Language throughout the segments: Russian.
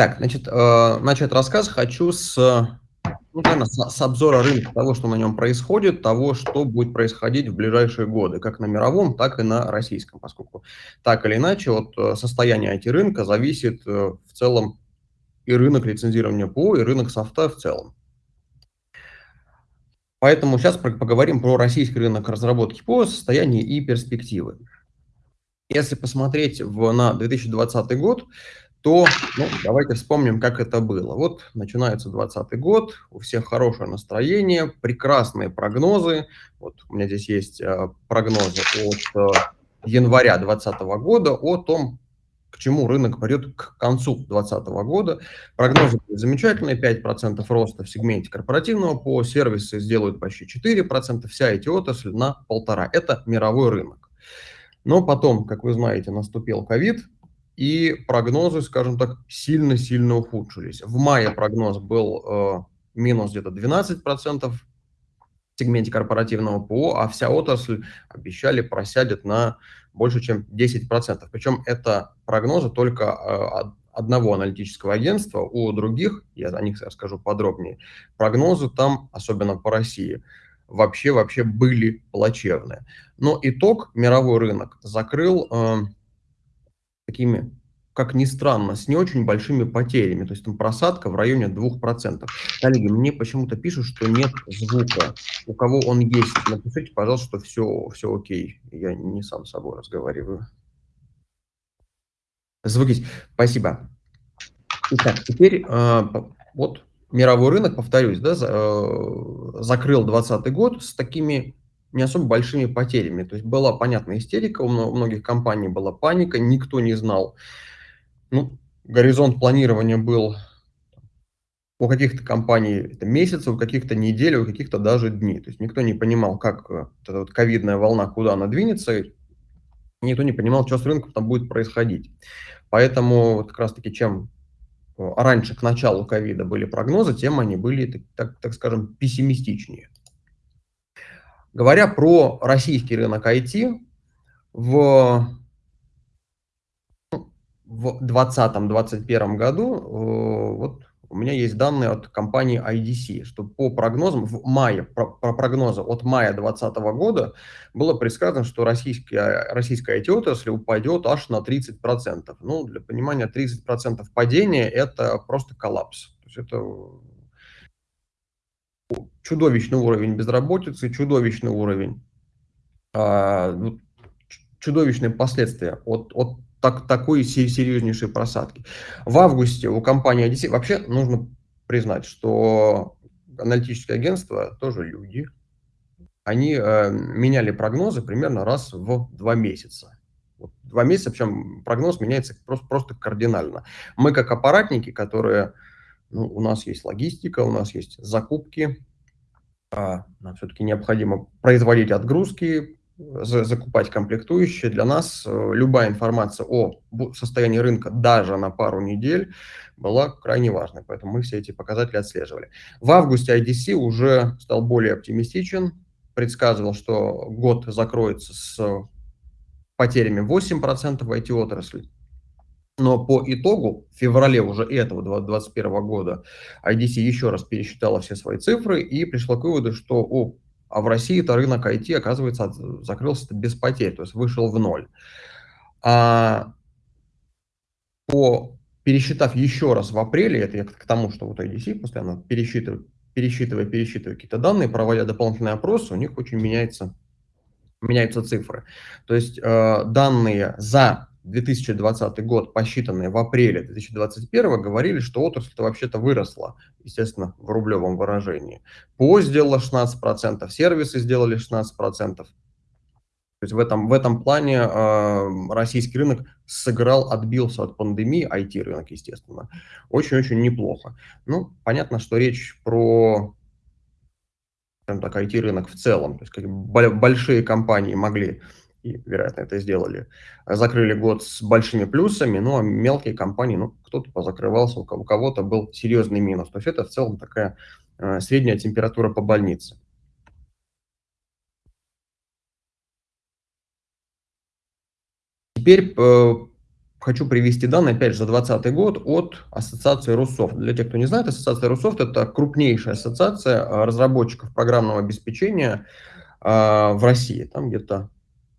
Так, значит, э, начать рассказ хочу с, ну, наверно, с с обзора рынка, того, что на нем происходит, того, что будет происходить в ближайшие годы, как на мировом, так и на российском, поскольку так или иначе от э, состояния IT-рынка зависит э, в целом и рынок лицензирования ПО, и рынок софта в целом. Поэтому сейчас поговорим про российский рынок разработки ПО, состояние и перспективы. Если посмотреть в, на 2020 год, то ну, давайте вспомним, как это было. Вот начинается 2020 год, у всех хорошее настроение, прекрасные прогнозы. Вот у меня здесь есть э, прогнозы от э, января 2020 года о том, к чему рынок пойдет к концу 2020 года. Прогнозы замечательные, 5% роста в сегменте корпоративного по сервисы сделают почти 4%, вся эти отрасль на полтора. Это мировой рынок. Но потом, как вы знаете, наступил ковид, и прогнозы, скажем так, сильно-сильно ухудшились. В мае прогноз был э, минус где-то 12% в сегменте корпоративного ПО, а вся отрасль обещали просядет на больше, чем 10%. Причем это прогнозы только э, одного аналитического агентства, у других, я о них расскажу подробнее, прогнозы там, особенно по России, вообще вообще были плачевные. Но итог мировой рынок закрыл э, такими, как ни странно, с не очень большими потерями. То есть там просадка в районе 2%. Коллеги, мне почему-то пишут, что нет звука. У кого он есть, напишите, пожалуйста, что все, все окей. Я не сам с собой разговариваю. Звук есть. Спасибо. Итак, теперь э, вот мировой рынок, повторюсь, да, э, закрыл 2020 год с такими не особо большими потерями. То есть была понятная истерика, у многих компаний была паника, никто не знал. Ну, горизонт планирования был у каких-то компаний это месяцы, у каких-то недели, у каких-то даже дней. То есть никто не понимал, как э, эта вот ковидная волна, куда она двинется, никто не понимал, что с рынком там будет происходить. Поэтому вот как раз-таки чем э, раньше, к началу ковида были прогнозы, тем они были, так, так скажем, пессимистичнее. Говоря про российский рынок IT, в в 2020-2021 году э, вот у меня есть данные от компании IDC, что по прогнозам в мае, про, про прогнозы от мая 2020 года было предсказано, что российская, российская IT-отрасль упадет аж на 30%. Ну, для понимания, 30% падения – это просто коллапс. То есть это чудовищный уровень безработицы, чудовищный уровень, а, чудовищные последствия от, от так, такой серьезнейшей просадки. В августе у компании Odyssey вообще нужно признать, что аналитические агентства тоже люди. Они э, меняли прогнозы примерно раз в два месяца. Вот два месяца, причем прогноз меняется просто, просто кардинально. Мы как аппаратники, которые, ну, у нас есть логистика, у нас есть закупки, а нам все-таки необходимо производить отгрузки, закупать комплектующие. Для нас э, любая информация о состоянии рынка даже на пару недель была крайне важной, поэтому мы все эти показатели отслеживали. В августе IDC уже стал более оптимистичен, предсказывал, что год закроется с потерями 8% в IT-отрасли. Но по итогу, в феврале уже этого 2021 года, IDC еще раз пересчитала все свои цифры и пришла к выводу, что о, а в России это рынок IT, оказывается, закрылся без потерь, то есть вышел в ноль. А по, пересчитав еще раз в апреле, это я к тому, что вот IDC постоянно пересчитывает, пересчитывая, пересчитывая какие-то данные, проводя дополнительные опросы, у них очень меняется, меняются цифры. То есть э, данные за 2020 год, посчитанные в апреле 2021, говорили, что отрасль-то вообще-то выросла, естественно, в рублевом выражении. ПО сделала 16%, сервисы сделали 16%. То есть в этом, в этом плане э, российский рынок сыграл, отбился от пандемии, IT-рынок, естественно, очень-очень неплохо. Ну, понятно, что речь про так, IT-рынок в целом. То есть как большие компании могли и, вероятно, это сделали, закрыли год с большими плюсами, ну, а мелкие компании, ну, кто-то позакрывался, у кого-то был серьезный минус. То есть это в целом такая э, средняя температура по больнице. Теперь э, хочу привести данные, опять же, за 2020 год от Ассоциации Руссофт. Для тех, кто не знает, Ассоциация Руссофт – это крупнейшая ассоциация а, разработчиков программного обеспечения а, в России. Там где-то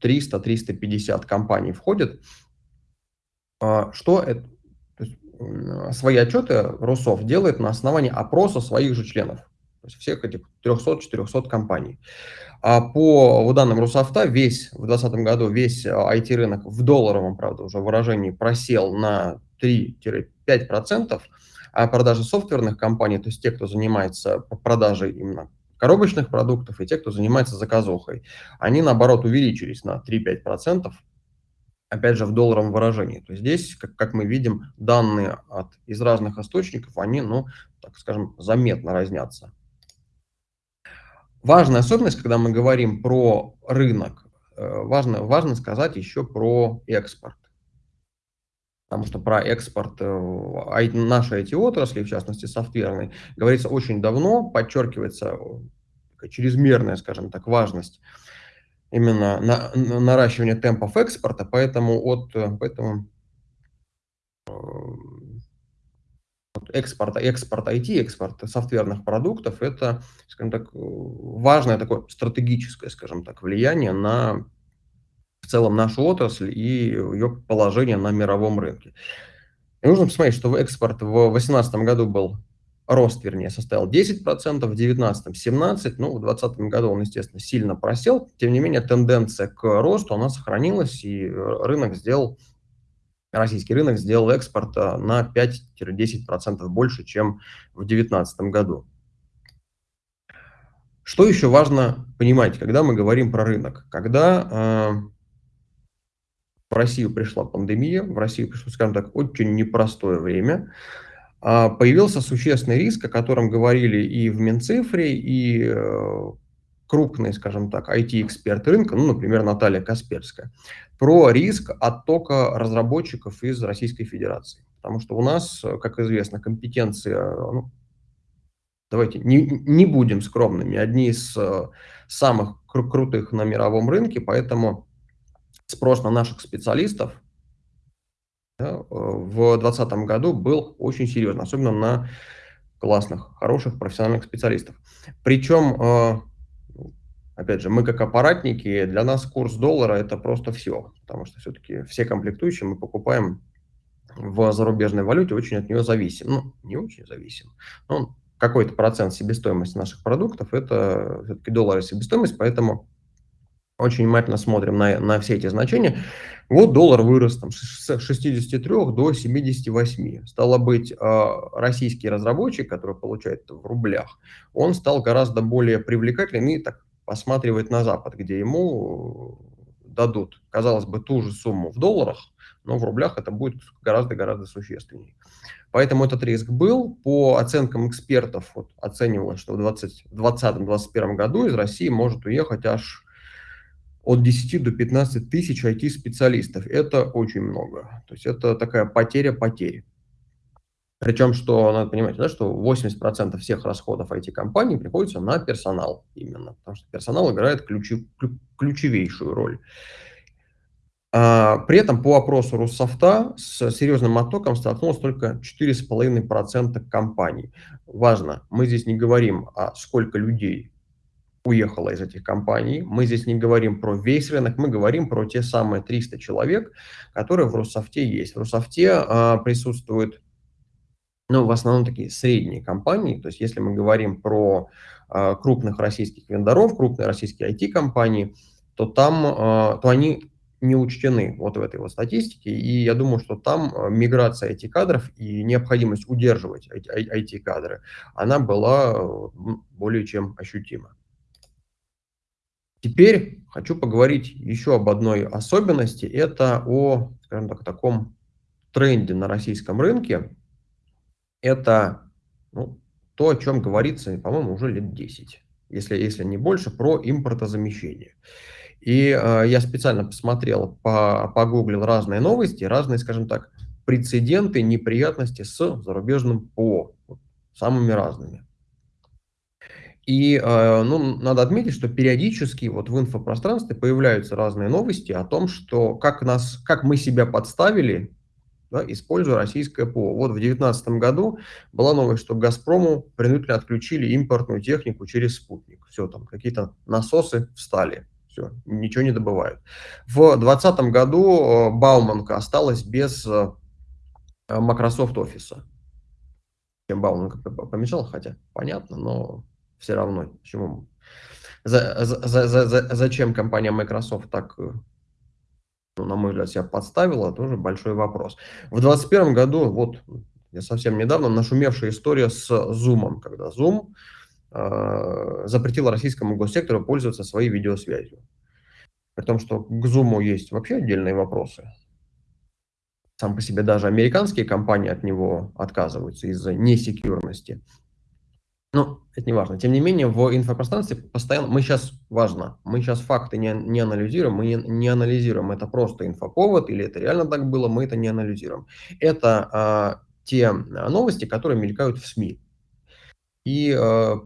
300-350 компаний входит. А, что это? Свои отчеты Руссофт делает на основании опроса своих же членов. То есть всех этих 300-400 компаний. А по данным Русофта, весь в 2020 году весь IT-рынок в долларовом, правда, уже выражении просел на 3-5%, а продажи софтверных компаний, то есть те, кто занимается продажей именно коробочных продуктов и те, кто занимается заказухой, они, наоборот, увеличились на 3-5%, опять же, в долларовом выражении. То есть здесь, как, как мы видим, данные от, из разных источников, они, ну, так скажем, заметно разнятся. Важная особенность, когда мы говорим про рынок, э, важно, важно сказать еще про экспорт. Потому что про экспорт э, нашей IT-отрасли, в частности софтверной, говорится очень давно, подчеркивается чрезмерная, скажем так, важность именно на, на наращивания темпов экспорта, поэтому от э, поэтому экспорта, экспорт IT, экспорт софтверных продуктов, это, скажем так, важное такое стратегическое, скажем так, влияние на целом нашу отрасль и ее положение на мировом рынке. И нужно посмотреть, что экспорт в 2018 году был, рост, вернее, составил 10%, в 2019 17%, ну, в 2020 году он, естественно, сильно просел, тем не менее тенденция к росту, она сохранилась, и рынок сделал российский рынок сделал экспорта на 5-10% больше, чем в 2019 году. Что еще важно понимать, когда мы говорим про рынок? Когда э, в Россию пришла пандемия, в Россию пришло, скажем так, очень непростое время, э, появился существенный риск, о котором говорили и в Минцифре, и э, крупные, скажем так, IT-эксперты рынка, ну, например, Наталья Касперская, про риск оттока разработчиков из Российской Федерации. Потому что у нас, как известно, компетенция, ну, давайте не, не будем скромными, одни из э, самых кру крутых на мировом рынке, поэтому спрос на наших специалистов да, в 2020 году был очень серьезный, особенно на классных, хороших профессиональных специалистов. Причем э, Опять же, мы как аппаратники, для нас курс доллара это просто все, потому что все-таки все комплектующие мы покупаем в зарубежной валюте, очень от нее зависим. Ну, не очень зависим, но какой-то процент себестоимости наших продуктов это все-таки доллары себестоимость, поэтому очень внимательно смотрим на, на все эти значения. Вот доллар вырос там, с 63 до 78. Стало быть, а, российский разработчик, который получает в рублях, он стал гораздо более привлекательным и так посматривает на Запад, где ему дадут, казалось бы, ту же сумму в долларах, но в рублях это будет гораздо-гораздо существеннее. Поэтому этот риск был. По оценкам экспертов вот, оценивалось, что в 2020-2021 году из России может уехать аж от 10 до 15 тысяч IT-специалистов. Это очень много. То есть это такая потеря потери. Причем, что надо понимать, да, что 80% всех расходов IT-компаний приходится на персонал именно, потому что персонал играет ключи, ключевейшую роль. А, при этом по опросу Руссофта с серьезным оттоком столкнулось только 4,5% компаний. Важно, мы здесь не говорим, а сколько людей уехало из этих компаний. Мы здесь не говорим про весь рынок, мы говорим про те самые 300 человек, которые в Руссофте есть. В Руссофте а, присутствует ну, в основном такие средние компании. То есть если мы говорим про э, крупных российских вендоров, крупные российские IT-компании, то там, э, то они не учтены вот в этой вот статистике. И я думаю, что там миграция IT-кадров и необходимость удерживать IT-кадры, она была более чем ощутима. Теперь хочу поговорить еще об одной особенности. Это о, скажем так, таком тренде на российском рынке, это ну, то, о чем говорится, по-моему, уже лет 10, если, если не больше, про импортозамещение. И э, я специально посмотрел, по, погуглил разные новости, разные, скажем так, прецеденты, неприятности с зарубежным ПО, самыми разными. И э, ну, надо отметить, что периодически вот в инфопространстве появляются разные новости о том, что как, нас, как мы себя подставили да, используя российское ПО. Вот в 2019 году была новость, что «Газпрому» принудительно отключили импортную технику через спутник. Все, там какие-то насосы встали, все, ничего не добывают. В 2020 году э, Бауманка осталась без э, Microsoft Office. Чем Бауманка помешала, хотя понятно, но все равно, почему за, за, за, за, зачем компания Microsoft так э, ну, на мой взгляд, себя подставила, тоже большой вопрос. В 2021 году, вот я совсем недавно, нашумевшая история с Zoom, когда Zoom э, запретил российскому госсектору пользоваться своей видеосвязью. При том, что к Zoom есть вообще отдельные вопросы. Сам по себе даже американские компании от него отказываются из-за несекьюрности. Ну, это не важно. Тем не менее, в инфопространстве постоянно... Мы сейчас, важно, мы сейчас факты не, не анализируем, мы не, не анализируем, это просто инфоповод, или это реально так было, мы это не анализируем. Это а, те новости, которые мелькают в СМИ. И а,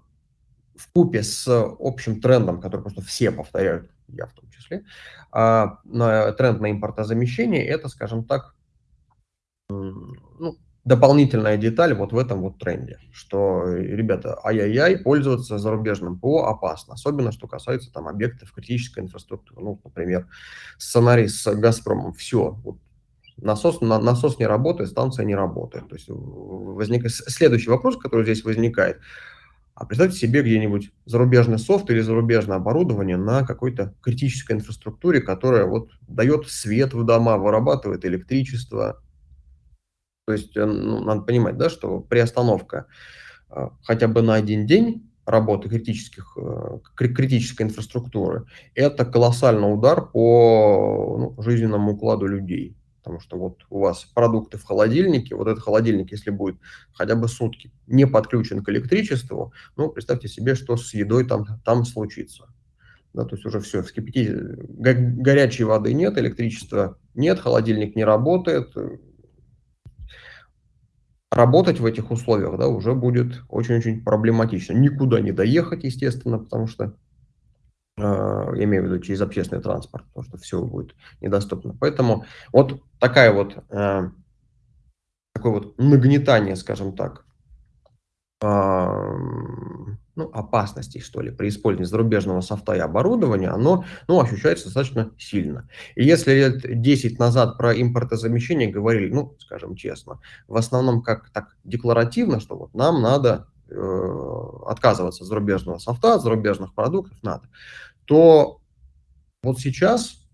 в купе с общим трендом, который просто все повторяют, я в том числе, а, на, тренд на импортозамещение, это, скажем так, дополнительная деталь вот в этом вот тренде, что, ребята, ай-яй-яй, пользоваться зарубежным ПО опасно, особенно что касается там объектов критической инфраструктуры. Ну, например, сценарий с «Газпромом», все, вот, насос, на, насос не работает, станция не работает. То есть возникает следующий вопрос, который здесь возникает. А представьте себе где-нибудь зарубежный софт или зарубежное оборудование на какой-то критической инфраструктуре, которая вот дает свет в дома, вырабатывает электричество, то есть э, ну, надо понимать, да, что приостановка э, хотя бы на один день работы критических, э, критической инфраструктуры, это колоссальный удар по ну, жизненному укладу людей. Потому что вот у вас продукты в холодильнике, вот этот холодильник, если будет хотя бы сутки не подключен к электричеству, ну, представьте себе, что с едой там, там случится. Да, то есть уже все, вскипятить, горячей воды нет, электричества нет, холодильник не работает, работать в этих условиях да, уже будет очень-очень проблематично. Никуда не доехать, естественно, потому что, э, я имею в виду через общественный транспорт, потому что все будет недоступно. Поэтому вот такая вот, э, такое вот нагнетание, скажем так, э, ну, опасностей, что ли, при использовании зарубежного софта и оборудования, оно ну, ощущается достаточно сильно. И если лет 10 назад про импортозамещение говорили, ну, скажем честно, в основном как так декларативно, что вот нам надо э, отказываться от зарубежного софта, от зарубежных продуктов надо, то вот сейчас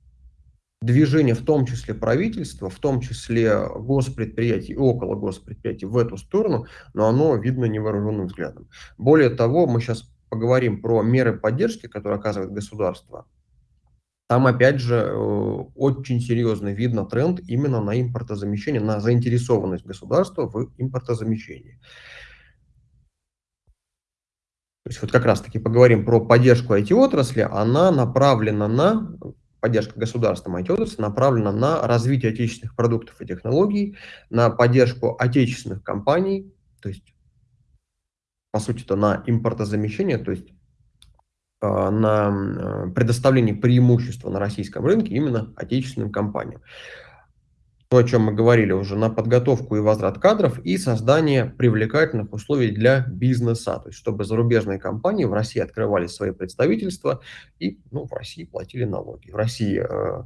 движение, в том числе правительства, в том числе госпредприятий и около госпредприятий в эту сторону, но оно видно невооруженным взглядом. Более того, мы сейчас поговорим про меры поддержки, которые оказывает государство. Там, опять же, э, очень серьезно видно тренд именно на импортозамещение, на заинтересованность государства в импортозамещении. То есть вот как раз-таки поговорим про поддержку IT-отрасли, она направлена на поддержка государства IT направлена на развитие отечественных продуктов и технологий, на поддержку отечественных компаний, то есть, по сути, это на импортозамещение, то есть а, на э, предоставление преимущества на российском рынке именно отечественным компаниям то, о чем мы говорили уже, на подготовку и возврат кадров и создание привлекательных условий для бизнеса, то есть чтобы зарубежные компании в России открывали свои представительства и ну, в России платили налоги. В России э,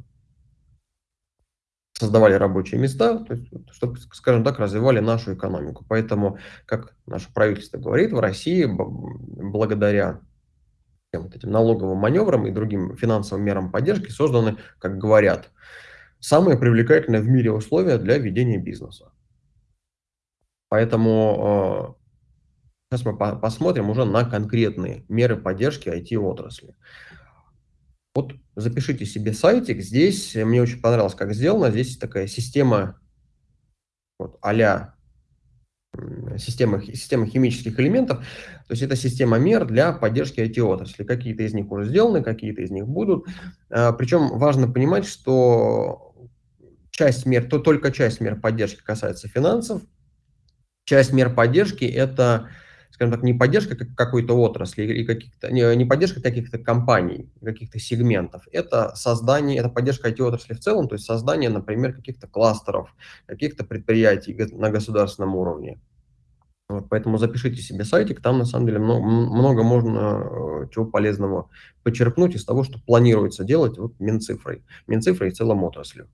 создавали рабочие места, то есть, чтобы, скажем так, развивали нашу экономику. Поэтому, как наше правительство говорит, в России благодаря вот этим налоговым маневрам и другим финансовым мерам поддержки созданы, как говорят, самые привлекательные в мире условия для ведения бизнеса. Поэтому э, сейчас мы по посмотрим уже на конкретные меры поддержки IT-отрасли. Вот запишите себе сайтик. Здесь мне очень понравилось, как сделано. Здесь такая система вот, а системы, системы химических элементов. То есть это система мер для поддержки IT-отрасли. Какие-то из них уже сделаны, какие-то из них будут. Э, Причем важно понимать, что часть мер, то только часть мер поддержки касается финансов. Часть мер поддержки – это, скажем так, не поддержка какой-то отрасли или каких-то, не, не поддержка каких-то компаний, каких-то сегментов. Это создание, это поддержка IT-отрасли в целом, то есть создание, например, каких-то кластеров, каких-то предприятий на государственном уровне. Вот, поэтому запишите себе сайтик, там на самом деле много, много можно э, чего полезного почерпнуть из того, что планируется делать вот Минцифрой, Минцифрой и целом отраслью.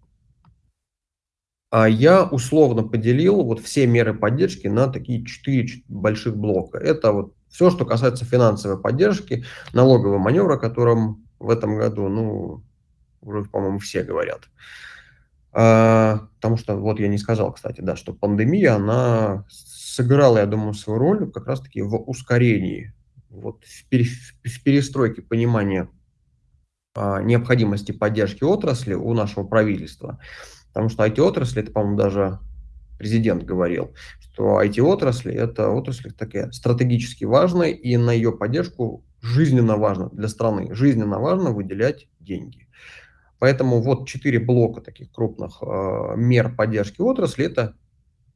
А я условно поделил вот все меры поддержки на такие четыре больших блока. Это вот все, что касается финансовой поддержки, налогового маневра, о котором в этом году, ну, уже, по-моему, все говорят. А, потому что, вот я не сказал, кстати, да, что пандемия, она сыграла, я думаю, свою роль как раз-таки в ускорении, вот в, пере, в перестройке понимания а, необходимости поддержки отрасли у нашего правительства. Потому что IT-отрасль, это, по-моему, даже президент говорил, что IT-отрасль – это отрасль такая стратегически важная, и на ее поддержку жизненно важно для страны, жизненно важно выделять деньги. Поэтому вот четыре блока таких крупных э, мер поддержки отрасли – это,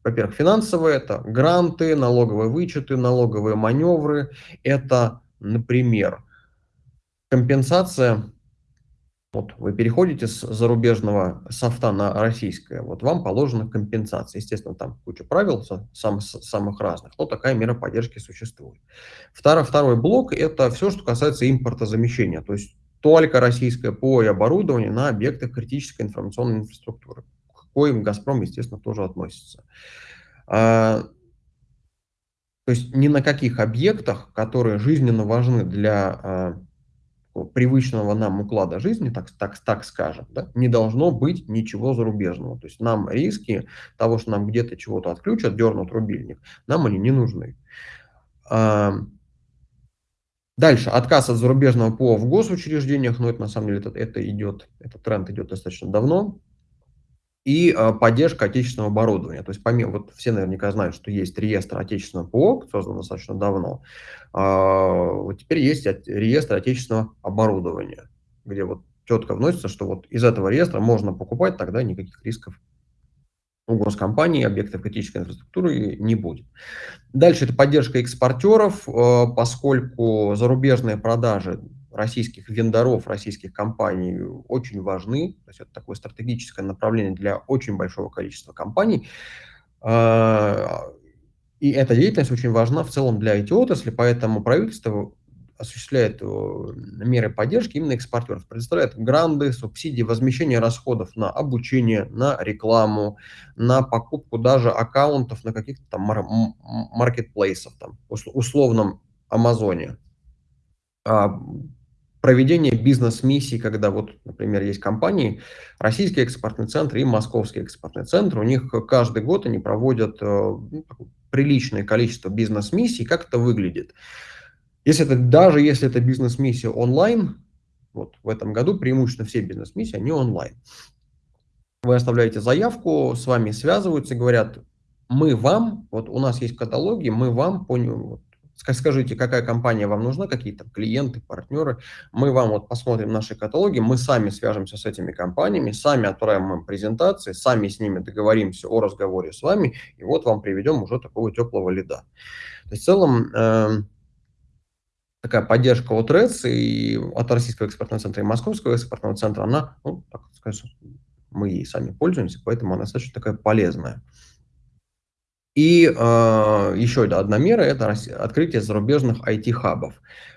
во-первых, финансовые, это гранты, налоговые вычеты, налоговые маневры, это, например, компенсация вот вы переходите с зарубежного софта на российское, вот вам положена компенсация. Естественно, там куча правил сам, самых разных, но такая мера поддержки существует. Второй, второй блок – это все, что касается импортозамещения, то есть только российское ПО и оборудование на объектах критической информационной инфраструктуры, к коим «Газпром», естественно, тоже относится. А, то есть ни на каких объектах, которые жизненно важны для а, привычного нам уклада жизни, так, так, так скажем, да, не должно быть ничего зарубежного. То есть нам риски того, что нам где-то чего-то отключат, дернут рубильник, нам они не нужны. Дальше, отказ от зарубежного ПО в госучреждениях, но это на самом деле это, это идет, этот тренд идет достаточно давно и э, поддержка отечественного оборудования. То есть помимо, вот все наверняка знают, что есть реестр отечественного ПО, создан достаточно давно, э, вот теперь есть реестр отечественного оборудования, где вот четко вносится, что вот из этого реестра можно покупать, тогда никаких рисков у госкомпаний, объектов критической инфраструктуры не будет. Дальше это поддержка экспортеров, э, поскольку зарубежные продажи российских вендоров, российских компаний очень важны. То есть это такое стратегическое направление для очень большого количества компаний. А, и эта деятельность очень важна в целом для IT-отрасли, поэтому правительство осуществляет э, меры поддержки именно экспортеров, предоставляет гранды, субсидии, возмещение расходов на обучение, на рекламу, на покупку даже аккаунтов на каких-то там маркетплейсах, там, условном Амазоне а, проведение бизнес-миссий, когда вот, например, есть компании, Российский экспортный центр и Московский экспортный центр, у них каждый год они проводят э, ну, приличное количество бизнес-миссий. Как это выглядит? Если это, даже если это бизнес-миссия онлайн, вот в этом году преимущественно все бизнес-миссии, они онлайн. Вы оставляете заявку, с вами связываются, говорят, мы вам, вот у нас есть каталоги, мы вам по, Скажите, какая компания вам нужна, какие то клиенты, партнеры. Мы вам вот посмотрим наши каталоги, мы сами свяжемся с этими компаниями, сами отправим им презентации, сами с ними договоримся о разговоре с вами, и вот вам приведем уже такого теплого лида. То есть в целом э, такая поддержка от РЭЦ и от Российского экспортного центра и Московского экспортного центра, она, ну, так сказать, мы ей сами пользуемся, поэтому она достаточно такая полезная. И э, еще одна мера – это открытие зарубежных IT-хабов.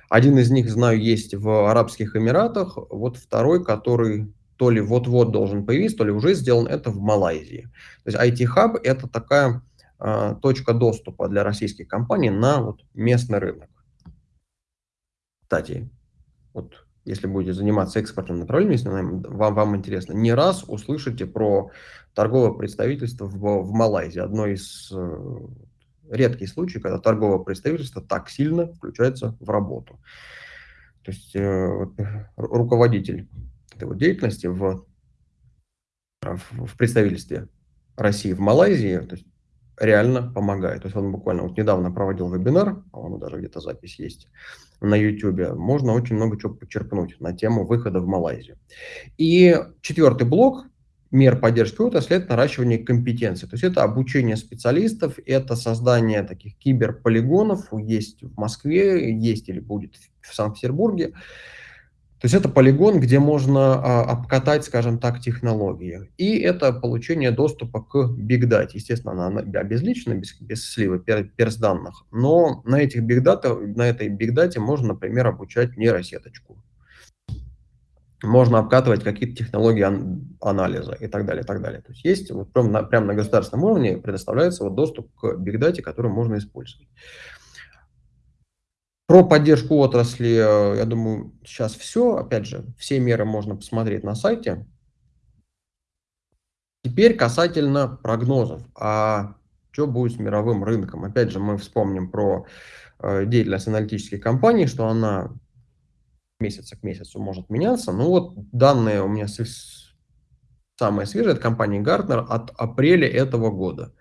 Один из них, знаю, есть в Арабских Эмиратах, вот второй, который то ли вот-вот должен появиться, то ли уже сделан, это в Малайзии. То есть IT-хаб – это такая э, точка доступа для российских компаний на вот, местный рынок. Кстати, вот если будете заниматься экспортным направлением, если вам, вам интересно, не раз услышите про торговое представительство в, в Малайзии. Одно из э, редких случаев, когда торговое представительство так сильно включается в работу. То есть э, руководитель этой вот деятельности в, в, в представительстве России в Малайзии, то есть реально помогает. То есть он буквально вот недавно проводил вебинар, по-моему, даже где-то запись есть на YouTube. Можно очень много чего почерпнуть на тему выхода в Малайзию. И четвертый блок, мер поддержки отрасли– это наращивание компетенции. То есть это обучение специалистов, это создание таких киберполигонов, есть в Москве, есть или будет в Санкт-Петербурге. То есть это полигон, где можно а, обкатать, скажем так, технологии. И это получение доступа к Big Data. Естественно, она обезличена, без, без сливы перс данных. Но на, этих Big Data, на этой Big Data можно, например, обучать нейросеточку можно обкатывать какие-то технологии ан анализа и так далее, и так далее. То есть есть вот прям на, прям на государственном уровне предоставляется вот доступ к бигдате, который можно использовать. Про поддержку отрасли, э, я думаю, сейчас все. Опять же, все меры можно посмотреть на сайте. Теперь касательно прогнозов. А что будет с мировым рынком? Опять же, мы вспомним про э, деятельность аналитических компаний, что она месяца к месяцу может меняться. Ну вот данные у меня самые свежие от компании Gartner от апреля этого года.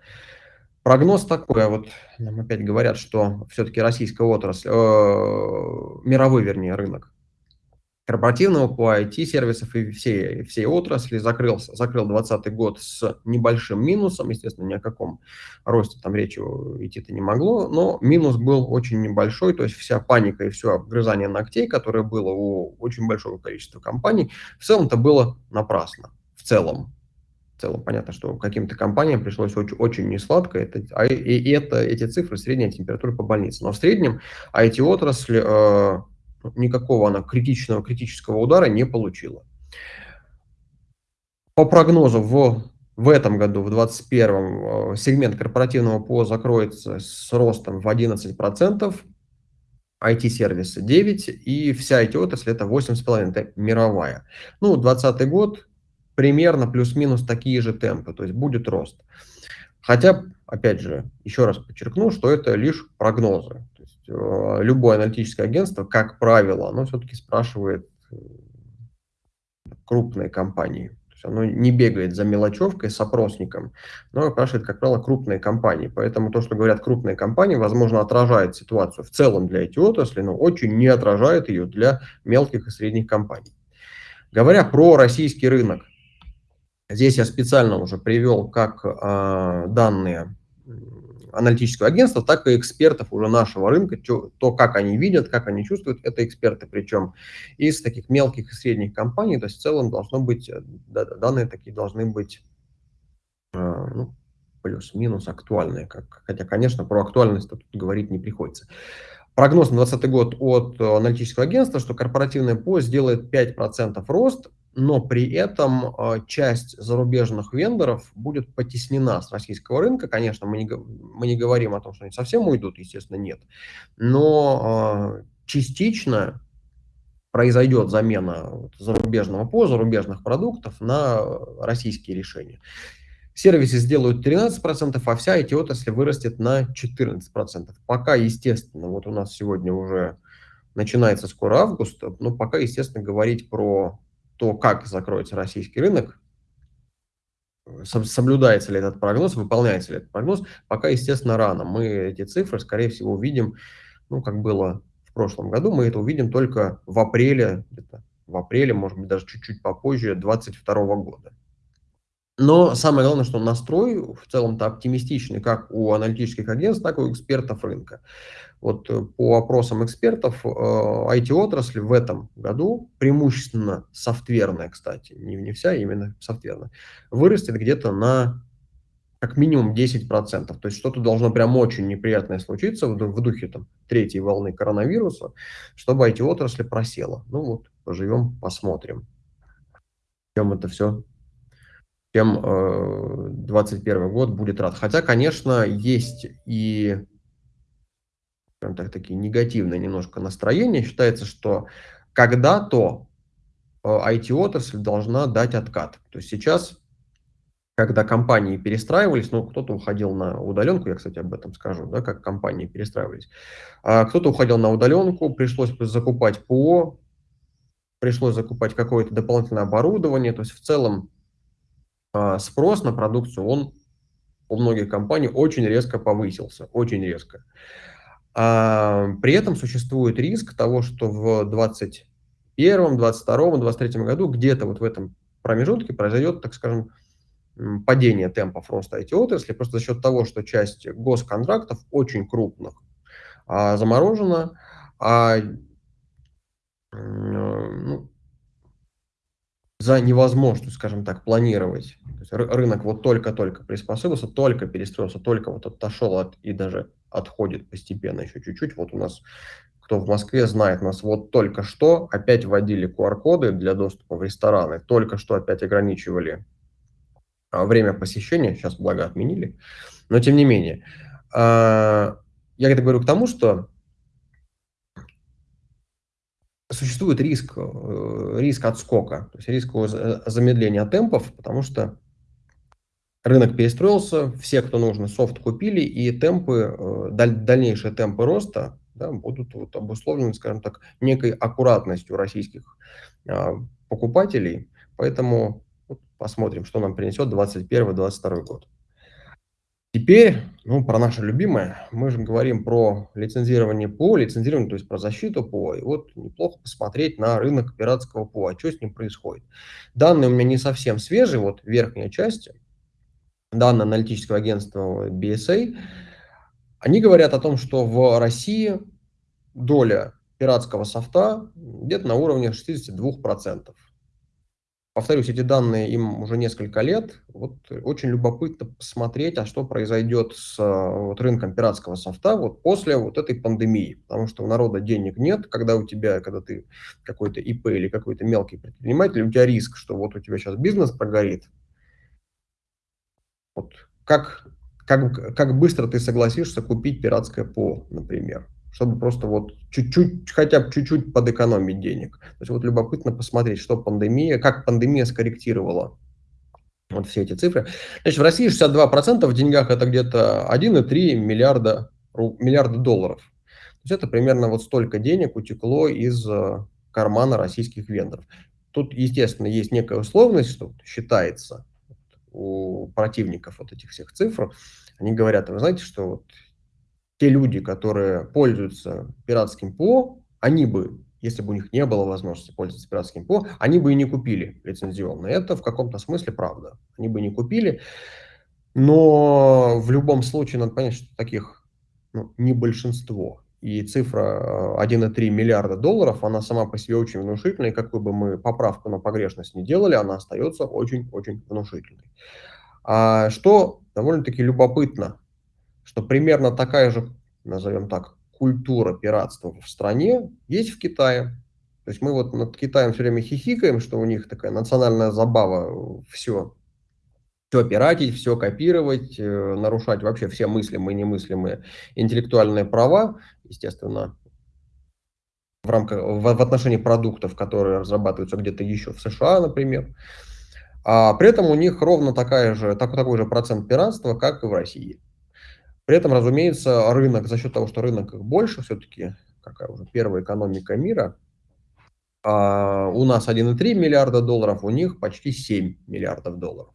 Прогноз такой, а вот нам опять говорят, что все-таки российская отрасль, э, мировой, вернее, рынок корпоративного по IT-сервисов и всей, всей отрасли. Закрылся, закрыл 2020 год с небольшим минусом, естественно, ни о каком росте там речи идти-то не могло, но минус был очень небольшой, то есть вся паника и все обгрызание ногтей, которое было у очень большого количества компаний, в целом-то было напрасно, в целом. В целом понятно, что каким-то компаниям пришлось очень, очень несладко, это, а, и, и это, эти цифры средняя температура по больнице. Но в среднем IT-отрасль э, никакого она критичного, критического удара не получила. По прогнозу в, в этом году, в 2021, э, сегмент корпоративного ПО закроется с ростом в 11%, IT-сервисы 9%, и вся IT-отрасль это 8,5%, это мировая. Ну, 2020 год примерно плюс-минус такие же темпы, то есть будет рост. Хотя, опять же, еще раз подчеркну, что это лишь прогнозы. Э, любое аналитическое агентство, как правило, оно все-таки спрашивает э, крупные компании. То есть оно не бегает за мелочевкой с опросником, но спрашивает, как правило, крупные компании. Поэтому то, что говорят крупные компании, возможно, отражает ситуацию в целом для эти отрасли, но очень не отражает ее для мелких и средних компаний. Говоря про российский рынок, здесь я специально уже привел как э, данные аналитического агентства, так и экспертов уже нашего рынка, то, как они видят, как они чувствуют, это эксперты, причем из таких мелких и средних компаний, то есть в целом должно быть, э, данные такие должны быть э, ну, плюс-минус актуальные, как, хотя, конечно, про актуальность тут говорить не приходится. Прогноз на 2020 год от аналитического агентства, что корпоративный ПО сделает 5% рост, но при этом а, часть зарубежных вендоров будет потеснена с российского рынка. Конечно, мы не, мы не говорим о том, что они совсем уйдут, естественно, нет. Но э, частично произойдет замена зарубежного по зарубежных продуктов на российские решения. Сервисы сделают 13%, а вся эти отрасли вырастет на 14%. Пока, естественно, вот у нас сегодня уже начинается скоро август, но пока, естественно, говорить про то, как закроется российский рынок, соблюдается ли этот прогноз, выполняется ли этот прогноз, пока, естественно, рано. Мы эти цифры, скорее всего, увидим, ну, как было в прошлом году, мы это увидим только в апреле, где-то в апреле, может быть, даже чуть-чуть попозже 2022 года. Но самое главное, что настрой в целом-то оптимистичный как у аналитических агентств, так и у экспертов рынка. Вот э, по опросам экспертов, IT-отрасль э, в этом году, преимущественно софтверная, кстати, не, не вся, именно софтверная, вырастет где-то на как минимум 10%. То есть что-то должно прям очень неприятное случиться в, в духе там, третьей волны коронавируса, чтобы IT-отрасль просела. Ну вот, поживем, посмотрим, чем это все чем э, 21 год будет рад. Хотя, конечно, есть и скажем так, такие негативные немножко настроения. Считается, что когда-то IT-отрасль э, должна дать откат. То есть сейчас, когда компании перестраивались, ну, кто-то уходил на удаленку, я, кстати, об этом скажу, да, как компании перестраивались, а кто-то уходил на удаленку, пришлось закупать ПО, пришлось закупать какое-то дополнительное оборудование, то есть в целом а, спрос на продукцию, он у многих компаний очень резко повысился, очень резко. А, при этом существует риск того, что в 2021, 2022, 2023 году где-то вот в этом промежутке произойдет, так скажем, падение темпов роста IT-отрасли, просто за счет того, что часть госконтрактов очень крупных а, заморожена, а ну, за невозможность, скажем так, планировать. Рынок вот только-только приспособился, только перестроился, только вот отошел от, и даже отходит постепенно еще чуть-чуть. Вот у нас, кто в Москве знает, нас вот только что опять вводили QR-коды для доступа в рестораны, только что опять ограничивали а, время посещения, сейчас благо отменили, но тем не менее. А, я это говорю к тому, что существует риск, э, риск отскока, то есть риск замедления темпов, потому что рынок перестроился, все, кто нужно, софт купили, и темпы, э, даль, дальнейшие темпы роста да, будут вот обусловлены, скажем так, некой аккуратностью российских а, покупателей. Поэтому посмотрим, что нам принесет 2021-2022 год. Теперь, ну, про наше любимое, мы же говорим про лицензирование ПО, лицензирование, то есть про защиту ПО. И вот неплохо посмотреть на рынок пиратского ПО, а что с ним происходит. Данные у меня не совсем свежие, вот верхняя часть, данные аналитического агентства BSA, они говорят о том, что в России доля пиратского софта где-то на уровне 62%. Повторюсь, эти данные им уже несколько лет. Вот очень любопытно посмотреть, а что произойдет с вот, рынком пиратского софта вот после вот этой пандемии. Потому что у народа денег нет, когда у тебя, когда ты какой-то ИП или какой-то мелкий предприниматель, у тебя риск, что вот у тебя сейчас бизнес прогорит. Вот как, как, как быстро ты согласишься купить пиратское ПО, например чтобы просто вот чуть-чуть, хотя бы чуть-чуть подэкономить денег. То есть вот любопытно посмотреть, что пандемия, как пандемия скорректировала вот все эти цифры. Значит, в России 62% в деньгах это где-то 1,3 миллиарда, миллиарда долларов. То есть это примерно вот столько денег утекло из э, кармана российских вендоров. Тут, естественно, есть некая условность, что считается у противников вот этих всех цифр. Они говорят, вы знаете, что вот те люди, которые пользуются пиратским ПО, они бы, если бы у них не было возможности пользоваться пиратским ПО, они бы и не купили лицензионно. Это в каком-то смысле правда. Они бы не купили. Но в любом случае надо понять, что таких ну, не большинство. И цифра 1,3 э, миллиарда долларов, она сама по себе очень внушительная. И какую бы мы поправку на погрешность не делали, она остается очень-очень внушительной. А что довольно-таки любопытно что примерно такая же, назовем так, культура пиратства в стране есть в Китае. То есть мы вот над Китаем все время хихикаем, что у них такая национальная забава все, все пиратить, все копировать, э, нарушать вообще все мыслимые и немыслимые интеллектуальные права, естественно, в рамках, в, в отношении продуктов, которые разрабатываются где-то еще в США, например. А при этом у них ровно такая же, так, такой же процент пиратства, как и в России. При этом, разумеется, рынок, за счет того, что рынок их больше, все-таки какая уже первая экономика мира, а у нас 1,3 миллиарда долларов, у них почти 7 миллиардов долларов.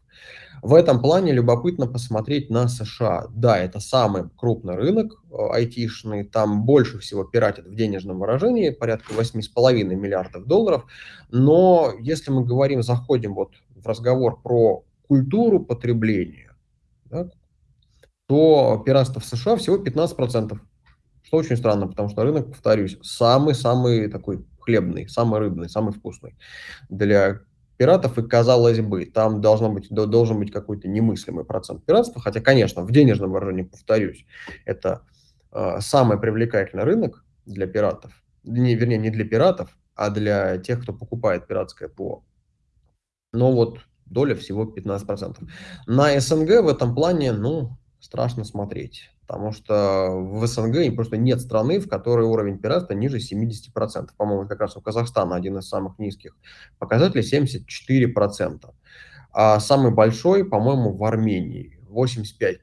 В этом плане любопытно посмотреть на США. Да, это самый крупный рынок э, айтишный, там больше всего пиратят в денежном выражении, порядка 8,5 миллиардов долларов. Но если мы говорим, заходим вот в разговор про культуру потребления, да, то пиратство в США всего 15%. Что очень странно, потому что рынок, повторюсь, самый-самый такой хлебный, самый рыбный, самый вкусный для пиратов. И казалось бы, там должно быть, должен быть какой-то немыслимый процент пиратства. Хотя, конечно, в денежном выражении, повторюсь, это э, самый привлекательный рынок для пиратов. Не, вернее, не для пиратов, а для тех, кто покупает пиратское ПО. Но вот доля всего 15%. На СНГ в этом плане, ну, страшно смотреть. Потому что в СНГ просто нет страны, в которой уровень пиратства ниже 70%. По-моему, как раз у Казахстана один из самых низких показателей 74%. А самый большой, по-моему, в Армении 85%.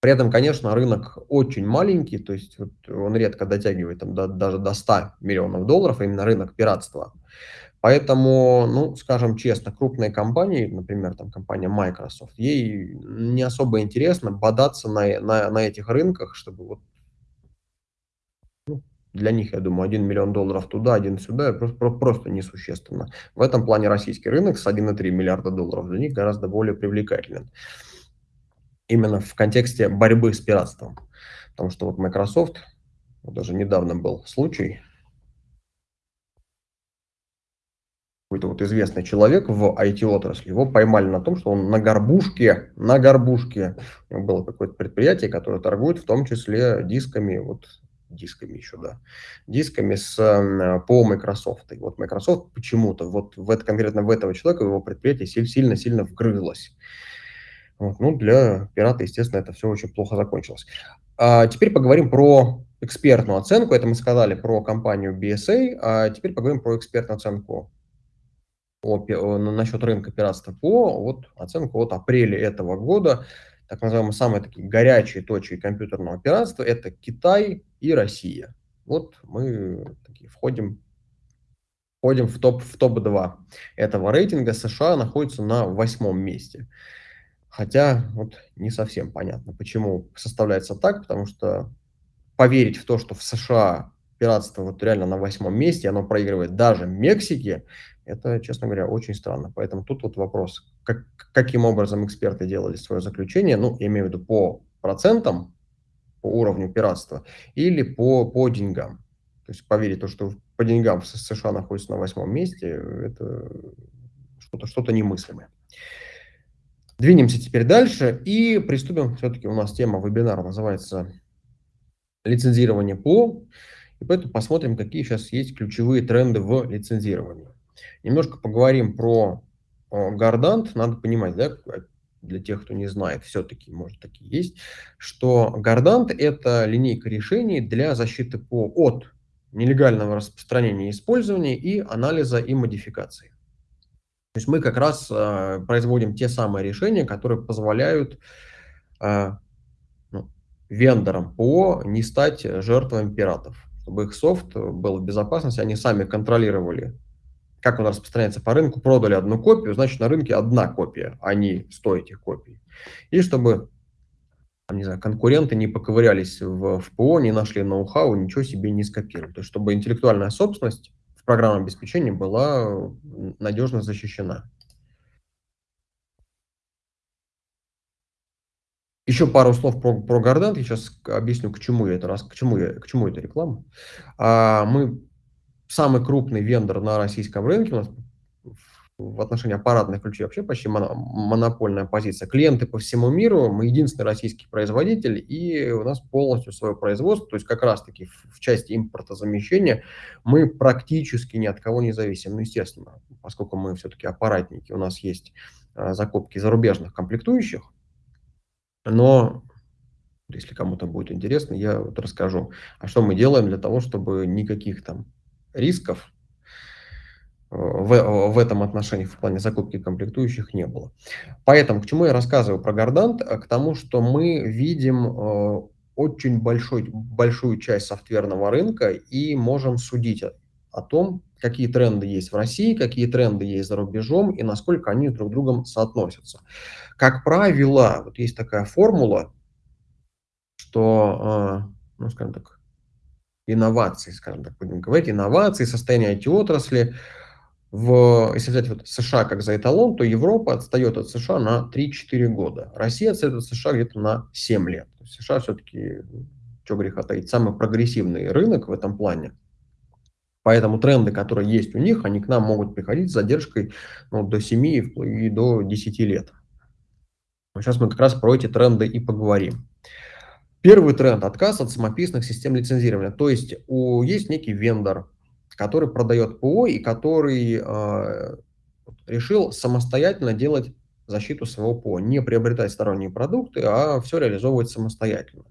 При этом, конечно, рынок очень маленький, то есть вот он редко дотягивает там, до, даже до 100 миллионов долларов, именно рынок пиратства. Поэтому, ну, скажем честно, крупные компании, например, там компания Microsoft, ей не особо интересно бодаться на, на, на этих рынках, чтобы вот, ну, для них, я думаю, 1 миллион долларов туда, 1 сюда, просто, просто несущественно. В этом плане российский рынок с 1,3 миллиарда долларов для них гораздо более привлекателен. Именно в контексте борьбы с пиратством. Потому что вот Microsoft, вот даже недавно был случай, какой-то вот известный человек в IT-отрасли, его поймали на том, что он на горбушке, на горбушке, было какое-то предприятие, которое торгует в том числе дисками, вот дисками еще, да, дисками с, по Microsoft. И вот Microsoft почему-то, вот в это, конкретно в этого человека, его предприятие сильно-сильно вгрызлось. Вот, ну, для пирата, естественно, это все очень плохо закончилось. А теперь поговорим про экспертную оценку. Это мы сказали про компанию BSA, а теперь поговорим про экспертную оценку о, насчет рынка пиратства по вот оценку от апреля этого года, так называемые самые такие горячие точки компьютерного пиратства, это Китай и Россия. Вот мы такие входим, входим в топ в топ-2 этого рейтинга. США находится на восьмом месте. Хотя вот не совсем понятно, почему составляется так, потому что поверить в то, что в США пиратство вот реально на восьмом месте, оно проигрывает даже Мексике, это, честно говоря, очень странно. Поэтому тут вот вопрос, как, каким образом эксперты делали свое заключение, ну, я имею в виду по процентам, по уровню пиратства, или по, по деньгам. То есть поверить то, что по деньгам США находится на восьмом месте, это что-то что, -то, немыслимое. Двинемся теперь дальше и приступим. Все-таки у нас тема вебинара называется лицензирование ПО. И поэтому посмотрим, какие сейчас есть ключевые тренды в лицензировании. Немножко поговорим про Гардант. Надо понимать, да, для тех, кто не знает, все-таки, может, такие есть, что Гардант – это линейка решений для защиты ПО от нелегального распространения и использования и анализа и модификации. То есть мы как раз э, производим те самые решения, которые позволяют э, ну, вендорам ПО не стать жертвами пиратов, чтобы их софт был в безопасности, они сами контролировали как он распространяется по рынку, продали одну копию, значит, на рынке одна копия, а не 100 этих копий. И чтобы не знаю, конкуренты не поковырялись в, ПО, не нашли ноу-хау, ничего себе не скопировали. То есть, чтобы интеллектуальная собственность в программном обеспечении была надежно защищена. Еще пару слов про, про Гордант. Я сейчас объясню, к чему я это раз, к чему я, к чему эта реклама. А, мы самый крупный вендор на российском рынке, у нас в отношении аппаратных ключей вообще почти монопольная позиция. Клиенты по всему миру, мы единственный российский производитель, и у нас полностью свое производство, то есть как раз-таки в части импортозамещения мы практически ни от кого не зависим. Ну, естественно, поскольку мы все-таки аппаратники, у нас есть а, закупки зарубежных комплектующих, но если кому-то будет интересно, я вот расскажу, а что мы делаем для того, чтобы никаких там рисков э, в, в этом отношении в плане закупки комплектующих не было. Поэтому к чему я рассказываю про Гордант? К тому, что мы видим э, очень большой, большую часть софтверного рынка и можем судить о, том, какие тренды есть в России, какие тренды есть за рубежом и насколько они друг с другом соотносятся. Как правило, вот есть такая формула, что, э, ну, скажем так, инноваций, скажем так, будем говорить, инновации, состояние IT-отрасли. В, если взять вот США как за эталон, то Европа отстает от США на 3-4 года. Россия отстает от США где-то на 7 лет. США все-таки, что греха таить, самый прогрессивный рынок в этом плане. Поэтому тренды, которые есть у них, они к нам могут приходить с задержкой ну, до 7 и до 10 лет. Сейчас мы как раз про эти тренды и поговорим. Первый тренд – отказ от самописных систем лицензирования. То есть у, есть некий вендор, который продает ПО и который э, решил самостоятельно делать защиту своего ПО, не приобретать сторонние продукты, а все реализовывать самостоятельно.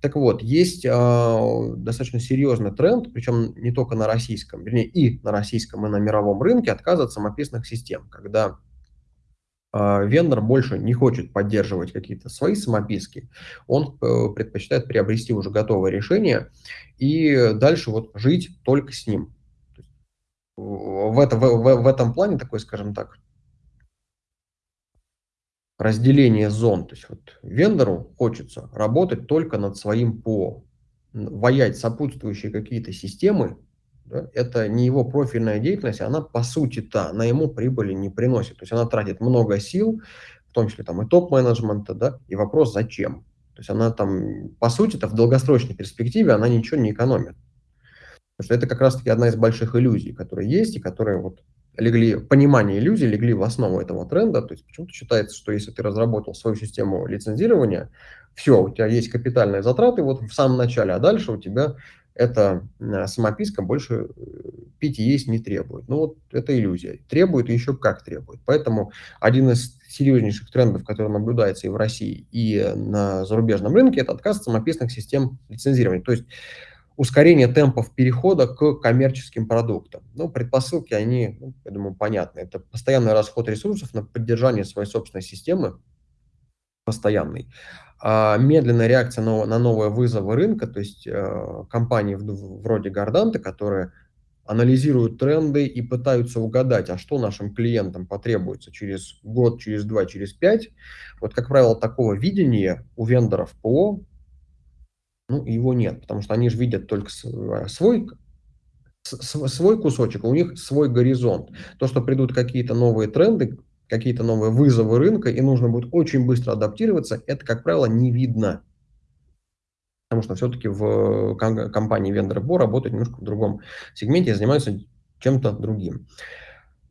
Так вот, есть э, достаточно серьезный тренд, причем не только на российском, вернее и на российском, и на мировом рынке, отказ от самописных систем, когда вендор больше не хочет поддерживать какие-то свои самописки, он э, предпочитает приобрести уже готовое решение и дальше вот жить только с ним. В, это, в, в, в этом плане такой, скажем так, разделение зон. То есть вот вендору хочется работать только над своим ПО. ваять сопутствующие какие-то системы, да, это не его профильная деятельность, она по сути-то, она ему прибыли не приносит. То есть она тратит много сил, в том числе там и топ-менеджмента, да, и вопрос зачем. То есть она там, по сути-то, в долгосрочной перспективе она ничего не экономит. Потому что это как раз-таки одна из больших иллюзий, которые есть и которые вот легли, понимание иллюзий легли в основу этого тренда. То есть почему-то считается, что если ты разработал свою систему лицензирования, все, у тебя есть капитальные затраты вот в самом начале, а дальше у тебя эта самописка больше э, пить и есть не требует. Ну вот это иллюзия. Требует и еще как требует. Поэтому один из серьезнейших трендов, который наблюдается и в России, и на зарубежном рынке, это отказ от самописных систем лицензирования. То есть ускорение темпов перехода к коммерческим продуктам. Ну, предпосылки, они, ну, я думаю, понятны. Это постоянный расход ресурсов на поддержание своей собственной системы, постоянный. А медленная реакция на, новые вызовы рынка, то есть э, компании вроде Горданта, которые анализируют тренды и пытаются угадать, а что нашим клиентам потребуется через год, через два, через пять. Вот, как правило, такого видения у вендоров ПО ну, его нет, потому что они же видят только э, свой, свой кусочек, у них свой горизонт. То, что придут какие-то новые тренды, какие-то новые вызовы рынка, и нужно будет очень быстро адаптироваться, это, как правило, не видно. Потому что все-таки в компании вендора БО работают немножко в другом сегменте и занимаются чем-то другим.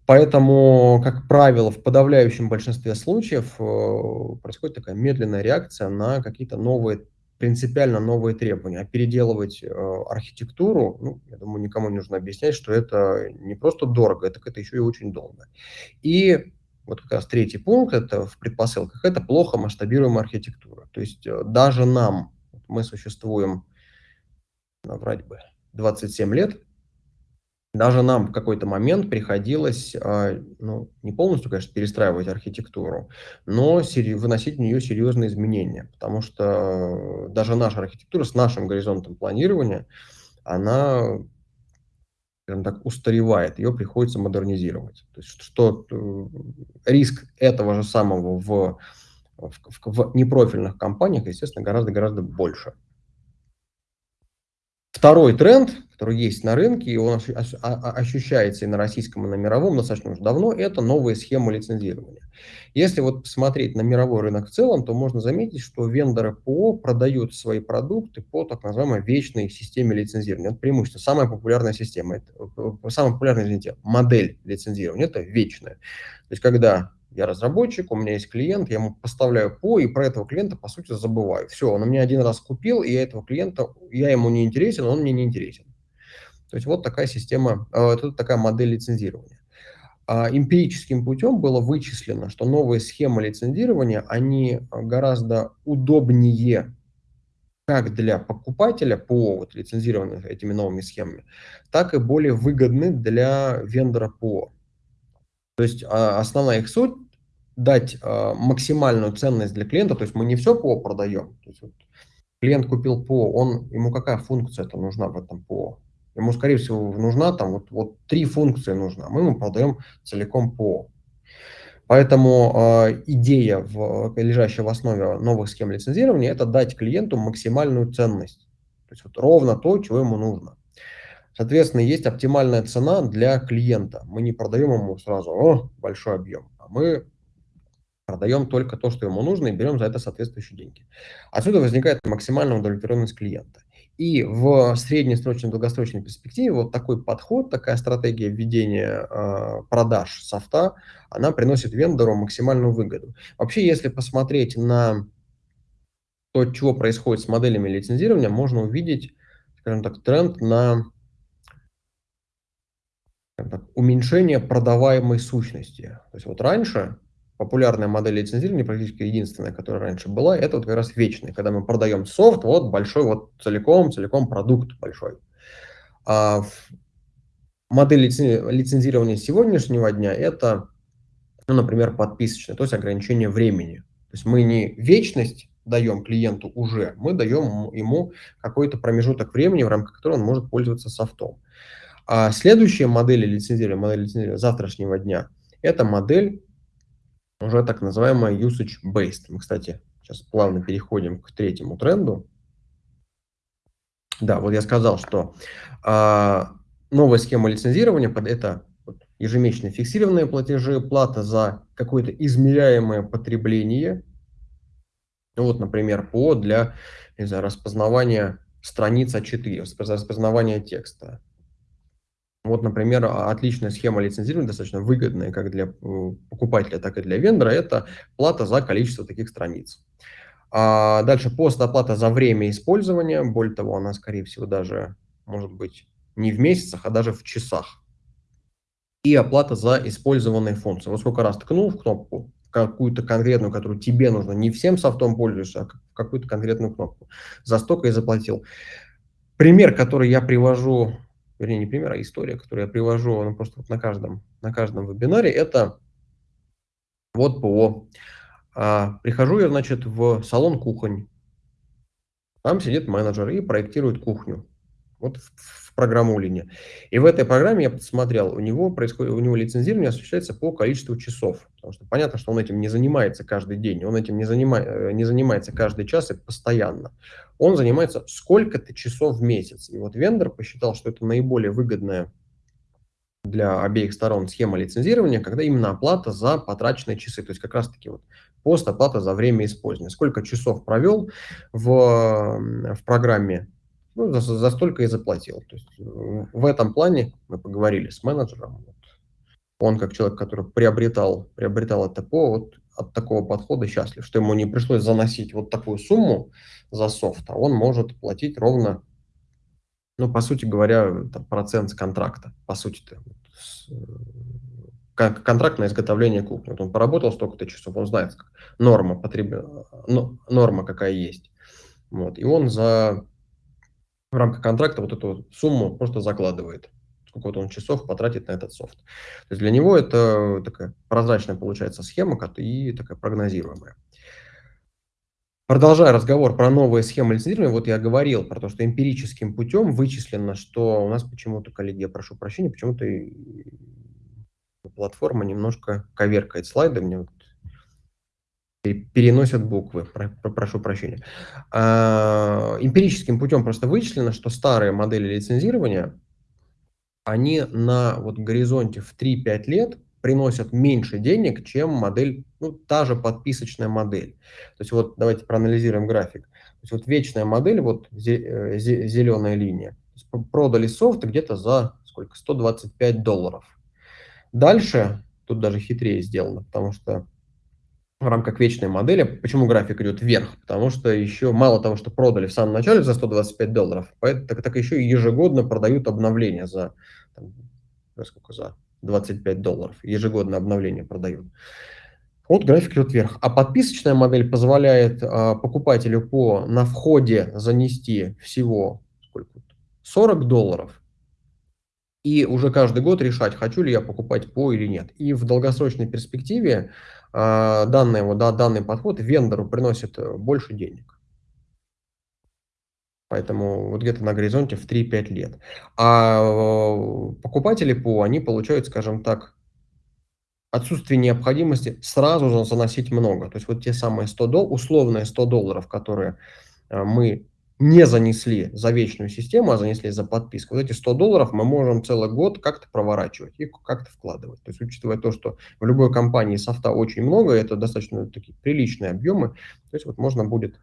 Поэтому, как правило, в подавляющем большинстве случаев э, происходит такая медленная реакция на какие-то новые принципиально новые требования. А переделывать э, архитектуру, ну, я думаю, никому не нужно объяснять, что это не просто дорого, это, это еще и очень долго. И вот как раз третий пункт, это в предпосылках, это плохо масштабируемая архитектура. То есть э, даже нам, мы существуем, наврать бы, 27 лет, даже нам в какой-то момент приходилось, а, ну, не полностью, конечно, перестраивать архитектуру, но выносить в нее серьезные изменения, потому что даже наша архитектура с нашим горизонтом планирования, она, скажем так, устаревает, ее приходится модернизировать. То есть что э, риск этого же самого в, в, в непрофильных компаниях, естественно, гораздо-гораздо больше. Второй тренд, который есть на рынке, и он а, а, ощущается и на российском, и на мировом достаточно уже давно, это новые схемы лицензирования. Если вот посмотреть на мировой рынок в целом, то можно заметить, что вендоры ПО продают свои продукты по так называемой вечной системе лицензирования. Это преимущество. Самая популярная система, это, э, самая популярная, извините, модель лицензирования, это вечная. То есть когда я разработчик, у меня есть клиент, я ему поставляю ПО, и про этого клиента, по сути, забываю. Все, он меня один раз купил, и я этого клиента, я ему не интересен, он мне не интересен. То есть вот такая система, э, это такая модель лицензирования. А эмпирическим путем было вычислено, что новые схемы лицензирования, они гораздо удобнее как для покупателя по вот, лицензированным этими новыми схемами, так и более выгодны для вендора ПО. То есть а, основная их суть дать э, максимальную ценность для клиента, то есть мы не все ПО продаем. То есть вот клиент купил ПО, он, ему какая функция это нужна в этом ПО? Ему, скорее всего, нужна там вот, вот три функции нужна, мы ему продаем целиком ПО. Поэтому э, идея, в, лежащая в основе новых схем лицензирования, это дать клиенту максимальную ценность. То есть вот ровно то, чего ему нужно. Соответственно, есть оптимальная цена для клиента. Мы не продаем ему сразу О, большой объем, а мы продаем только то, что ему нужно, и берем за это соответствующие деньги. Отсюда возникает максимальная удовлетворенность клиента. И в среднесрочной, долгосрочной перспективе вот такой подход, такая стратегия введения э, продаж софта, она приносит вендору максимальную выгоду. Вообще, если посмотреть на то, чего происходит с моделями лицензирования, можно увидеть, скажем так, тренд на так, уменьшение продаваемой сущности. То есть вот раньше популярная модель лицензирования, практически единственная, которая раньше была, это вот как раз вечная, когда мы продаем софт, вот большой, вот целиком, целиком продукт большой. А модель лицензирования сегодняшнего дня это, ну, например, подписочная, то есть ограничение времени. То есть мы не вечность даем клиенту уже, мы даем ему какой-то промежуток времени, в рамках которого он может пользоваться софтом. А следующая модель лицензирования, модель лицензирования завтрашнего дня, это модель уже так называемая usage-based. Мы, кстати, сейчас плавно переходим к третьему тренду. Да, вот я сказал, что а, новая схема лицензирования это ежемесячные фиксированные платежи, плата за какое-то измеряемое потребление. Вот, например, ПО для не знаю, распознавания страниц А4, распознавания текста. Вот, например, отличная схема лицензирования, достаточно выгодная как для э, покупателя, так и для вендора, это плата за количество таких страниц. А дальше постоплата за время использования, более того, она, скорее всего, даже может быть не в месяцах, а даже в часах. И оплата за использованные функции. Вот сколько раз ткнул в кнопку, какую-то конкретную, которую тебе нужно, не всем софтом пользуешься, а какую-то конкретную кнопку. За столько и заплатил. Пример, который я привожу, вернее, не пример, а история, которую я привожу ну, просто вот на, каждом, на каждом вебинаре, это вот ПО. А, прихожу я, значит, в салон кухонь. Там сидит менеджер и проектирует кухню. Вот в, программу линия. И в этой программе я посмотрел, у него происходит, у него лицензирование осуществляется по количеству часов. Потому что понятно, что он этим не занимается каждый день, он этим не, занима, э, не занимается каждый час и постоянно. Он занимается сколько-то часов в месяц. И вот вендор посчитал, что это наиболее выгодная для обеих сторон схема лицензирования, когда именно оплата за потраченные часы, то есть как раз-таки вот пост оплата за время использования. Сколько часов провел в, в программе, ну, за, за столько и заплатил. То есть в этом плане мы поговорили с менеджером. Вот. Он как человек, который приобретал, приобретал это по, вот от такого подхода счастлив, что ему не пришлось заносить вот такую сумму за софт, а он может платить ровно ну, по сути говоря, там, процент с контракта, по сути-то. Как контракт на изготовление кухни. Вот он поработал столько-то часов, он знает, норма, потреб... ну, норма какая есть. Вот. И он за в рамках контракта вот эту сумму просто закладывает. Сколько вот он часов потратит на этот софт. То есть для него это такая прозрачная получается схема и такая прогнозируемая. Продолжая разговор про новые схемы лицензирования, вот я говорил про то, что эмпирическим путем вычислено, что у нас почему-то, коллеги, я прошу прощения, почему-то платформа немножко коверкает слайды, мне вот переносят буквы, про, прошу прощения. А, эмпирическим путем просто вычислено, что старые модели лицензирования, они на вот горизонте в 3-5 лет приносят меньше денег, чем модель, ну, та же подписочная модель. То есть вот давайте проанализируем график. То есть вот вечная модель, вот э, зеленая линия, продали софт где-то за сколько? 125 долларов. Дальше, тут даже хитрее сделано, потому что в рамках вечной модели, почему график идет вверх? Потому что еще мало того, что продали в самом начале за 125 долларов, так, так еще и ежегодно продают обновления за, там, сколько, за 25 долларов. Ежегодно обновление продают. Вот график идет вверх. А подписочная модель позволяет а, покупателю по на входе занести всего сколько? 40 долларов. И уже каждый год решать, хочу ли я покупать по или нет. И в долгосрочной перспективе а, данный, вот, да, данный подход вендору приносит э, больше денег. Поэтому вот где-то на горизонте в 3-5 лет. А э, покупатели ПО, они получают, скажем так, отсутствие необходимости сразу заносить много. То есть вот те самые 100 долларов, условные 100 долларов, которые э, мы не занесли за вечную систему, а занесли за подписку, вот эти 100 долларов мы можем целый год как-то проворачивать и как-то вкладывать. То есть учитывая то, что в любой компании софта очень много, это достаточно такие приличные объемы, то есть вот можно будет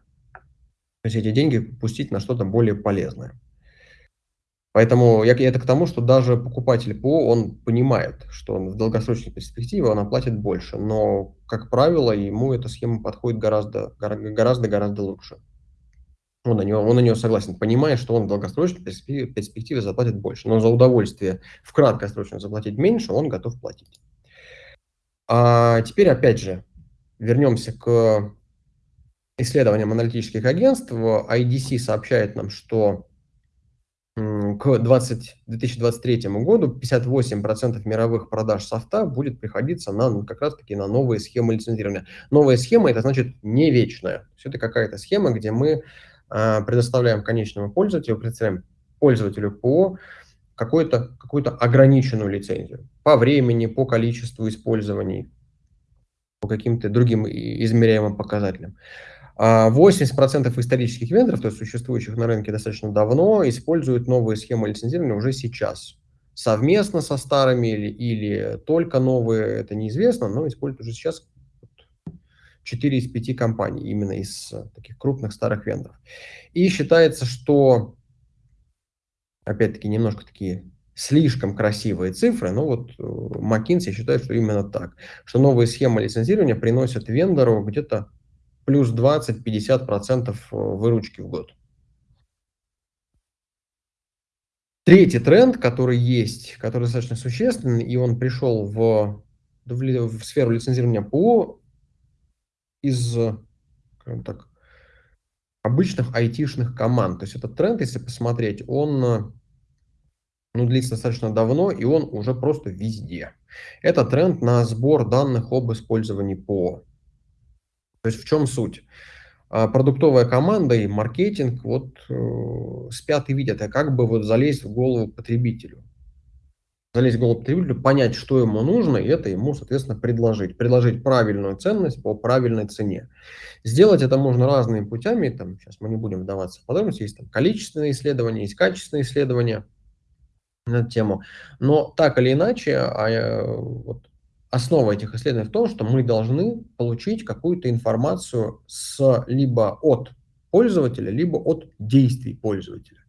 то есть эти деньги пустить на что-то более полезное. Поэтому я, это к тому, что даже покупатель ПО, он понимает, что он в долгосрочной перспективе он оплатит больше, но, как правило, ему эта схема подходит гораздо, гораздо, гораздо лучше. Он на, него, он на нее согласен, понимая, что он в долгосрочной перспективе, перспективе заплатит больше, но за удовольствие в краткосрочно заплатить меньше он готов платить. А теперь, опять же, вернемся к исследованиям аналитических агентств IDC сообщает нам, что к 20, 2023 году 58% мировых продаж софта будет приходиться на ну, как раз-таки на новые схемы лицензирования. Новая схема это значит не вечная. Все это какая-то схема, где мы предоставляем конечному пользователю, представляем пользователю по какую-то какую ограниченную лицензию по времени, по количеству использований, по каким-то другим измеряемым показателям. А 80% исторических вендоров, то есть существующих на рынке достаточно давно, используют новые схемы лицензирования уже сейчас. Совместно со старыми или, или только новые, это неизвестно, но используют уже сейчас 4 из 5 компаний, именно из таких крупных старых вендоров. И считается, что, опять-таки, немножко такие слишком красивые цифры, но вот э, McKinsey считает, что именно так, что новые схемы лицензирования приносят вендору где-то плюс 20-50% э, выручки в год. Третий тренд, который есть, который достаточно существенный, и он пришел в, в, в сферу лицензирования ПО из, скажем так, обычных айтишных команд. То есть этот тренд, если посмотреть, он ну, длится достаточно давно, и он уже просто везде. Это тренд на сбор данных об использовании ПО. То есть в чем суть? А, продуктовая команда и маркетинг вот э, спят и видят, а как бы вот залезть в голову потребителю. Залезть в голову потребителю, понять, что ему нужно, и это ему, соответственно, предложить. Предложить правильную ценность по правильной цене. Сделать это можно разными путями, там, сейчас мы не будем вдаваться в подробности, есть там количественные исследования, есть качественные исследования на эту тему. Но так или иначе, а, э, вот, основа этих исследований в том, что мы должны получить какую-то информацию с, либо от пользователя, либо от действий пользователя.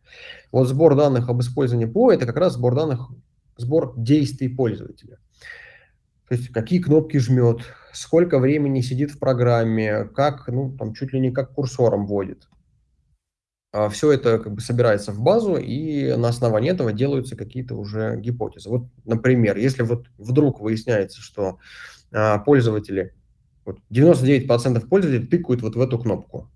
Вот сбор данных об использовании ПО – это как раз сбор данных, сбор действий пользователя. То есть какие кнопки жмет, сколько времени сидит в программе, как, ну, там, чуть ли не как курсором вводит. А, все это как бы собирается в базу, и на основании этого делаются какие-то уже гипотезы. Вот, например, если вот вдруг выясняется, что а, пользователи, вот 99% пользователей тыкают вот в эту кнопку,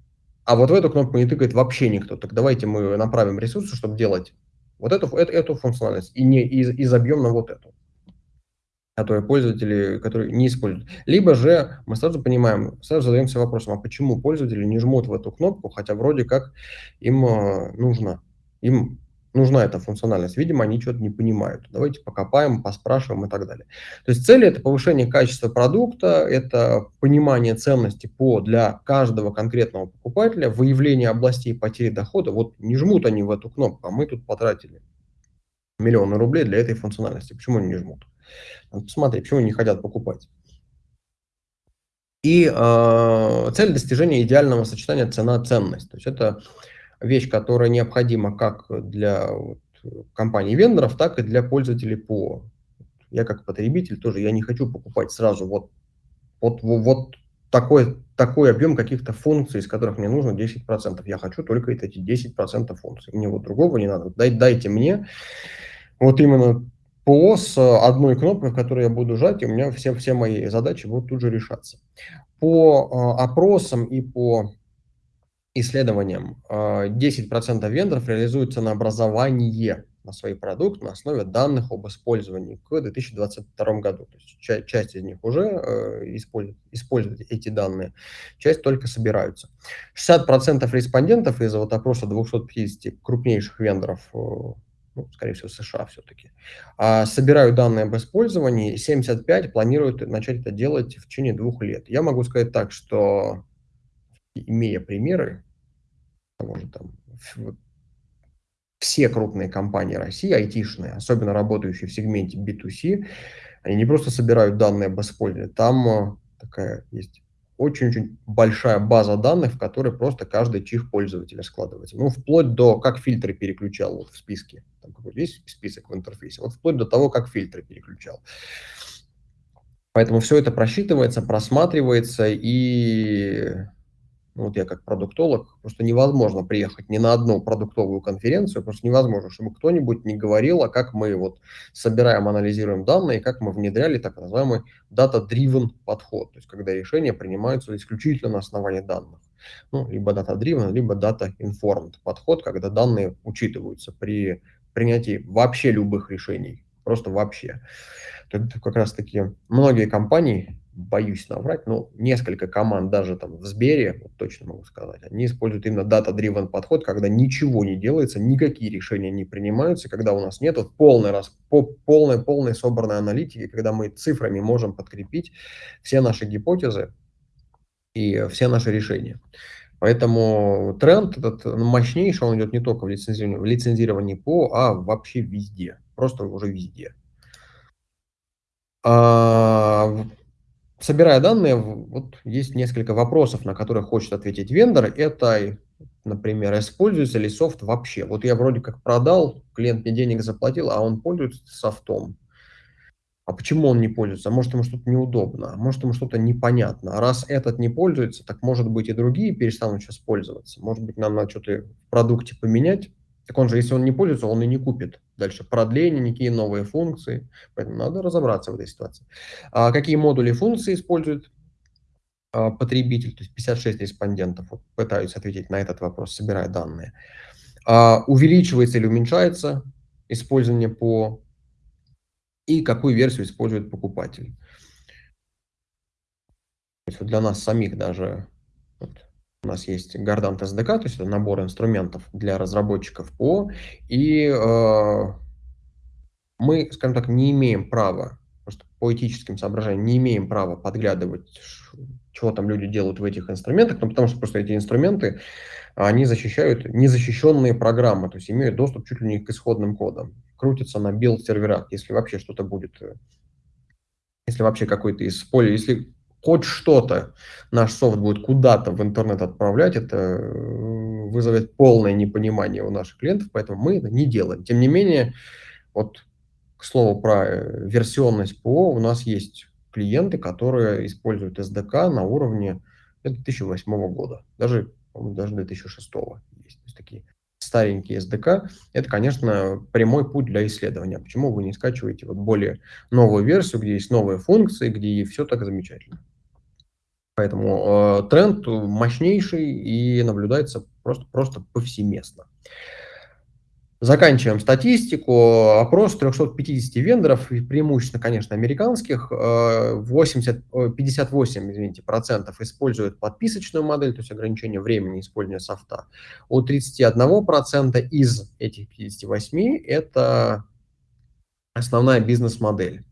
а вот в эту кнопку не тыкает вообще никто, так давайте мы направим ресурсы, чтобы делать вот эту, эту, эту функциональность, и, не, и, и забьем на вот эту которые пользователи, которые не используют. Либо же мы сразу понимаем, сразу задаемся вопросом, а почему пользователи не жмут в эту кнопку, хотя вроде как им э, нужно, им нужна эта функциональность. Видимо, они что-то не понимают. Давайте покопаем, поспрашиваем и так далее. То есть цель – это повышение качества продукта, это понимание ценности по для каждого конкретного покупателя, выявление областей потери дохода. Вот не жмут они в эту кнопку, а мы тут потратили миллионы рублей для этой функциональности. Почему они не жмут? Посмотри, почему не хотят покупать. И э, цель достижения идеального сочетания цена-ценность. То есть это вещь, которая необходима как для вот, компаний-вендоров, так и для пользователей ПО. Я как потребитель тоже, я не хочу покупать сразу вот, вот, вот такой, такой объем каких-то функций, из которых мне нужно 10%. Я хочу только эти 10% функций. Мне вот другого не надо. Дай, дайте мне вот именно ПО с одной кнопкой, в которой я буду жать, и у меня все, все мои задачи будут тут же решаться. По э, опросам и по исследованиям э, 10% вендоров реализуют ценообразование на свои продукты на основе данных об использовании к 2022 году. То есть часть, часть из них уже э, используют, эти данные, часть только собираются. 60% респондентов из вот опроса 250 крупнейших вендоров э, ну, скорее всего, США все-таки, а, собирают данные об использовании, 75 планируют начать это делать в течение двух лет. Я могу сказать так, что, имея примеры, может, там, все крупные компании России, айтишные, особенно работающие в сегменте B2C, они не просто собирают данные об использовании, там э, такая есть очень-очень большая база данных, в которой просто каждый чих пользователя складывается. Ну, вплоть до, как фильтры переключал вот в списке. Там какой-то есть список в интерфейсе. Вот вплоть до того, как фильтры переключал. Поэтому все это просчитывается, просматривается, и вот я как продуктолог, просто невозможно приехать ни на одну продуктовую конференцию, просто невозможно, чтобы кто-нибудь не говорил, а как мы вот собираем, анализируем данные, как мы внедряли так называемый data-driven подход, то есть когда решения принимаются исключительно на основании данных. Ну, либо data-driven, либо data-informed подход, когда данные учитываются при принятии вообще любых решений, просто вообще. Это как раз таки многие компании боюсь наврать, но несколько команд даже там в Сбере, вот точно могу сказать, они используют именно data-driven подход, когда ничего не делается, никакие решения не принимаются, когда у нас нет вот полной, раз, по, полной, полной собранной аналитики, когда мы цифрами можем подкрепить все наши гипотезы и все наши решения. Поэтому тренд этот мощнейший, он идет не только в лицензировании, в лицензировании ПО, а вообще везде, просто уже везде. А, собирая данные, вот есть несколько вопросов, на которые хочет ответить вендор. Это, например, используется ли софт вообще? Вот я вроде как продал, клиент мне денег заплатил, а он пользуется софтом. А почему он не пользуется? А может, ему что-то неудобно, а может, ему что-то непонятно. А раз этот не пользуется, так может быть и другие перестанут сейчас пользоваться. Может быть, нам надо что-то в продукте поменять. Так он же, если он не пользуется, он и не купит. Дальше продление, никакие новые функции. Поэтому надо разобраться в этой ситуации. А какие модули функции использует а, потребитель? То есть 56 респондентов вот, пытаются ответить на этот вопрос, собирая данные. А, увеличивается или уменьшается использование по и какую версию использует покупатель. То есть для нас самих даже вот, у нас есть Gardant SDK, то есть это набор инструментов для разработчиков ПО, и э, мы, скажем так, не имеем права, просто по этическим соображениям, не имеем права подглядывать, чего там люди делают в этих инструментах, ну, потому что просто эти инструменты, они защищают незащищенные программы, то есть имеют доступ чуть ли не к исходным кодам. Крутится на билд-серверах, если вообще что-то будет, э, если вообще какой-то из поля, если хоть что-то наш софт будет куда-то в интернет отправлять, это э, вызовет полное непонимание у наших клиентов, поэтому мы это не делаем. Тем не менее, вот к слову про э, версионность ПО, у нас есть клиенты, которые используют SDK на уровне 2008 года, даже, даже 2006 есть, есть такие старенький SDK, это, конечно, прямой путь для исследования. Почему вы не скачиваете вот более новую версию, где есть новые функции, где все так замечательно. Поэтому э, тренд мощнейший и наблюдается просто, просто повсеместно. Заканчиваем статистику. Опрос 350 вендоров, преимущественно, конечно, американских. 80, э, 58 э, извините, процентов используют подписочную модель, то есть ограничение времени использования софта. У 31 процента из этих 58 это основная бизнес-модель.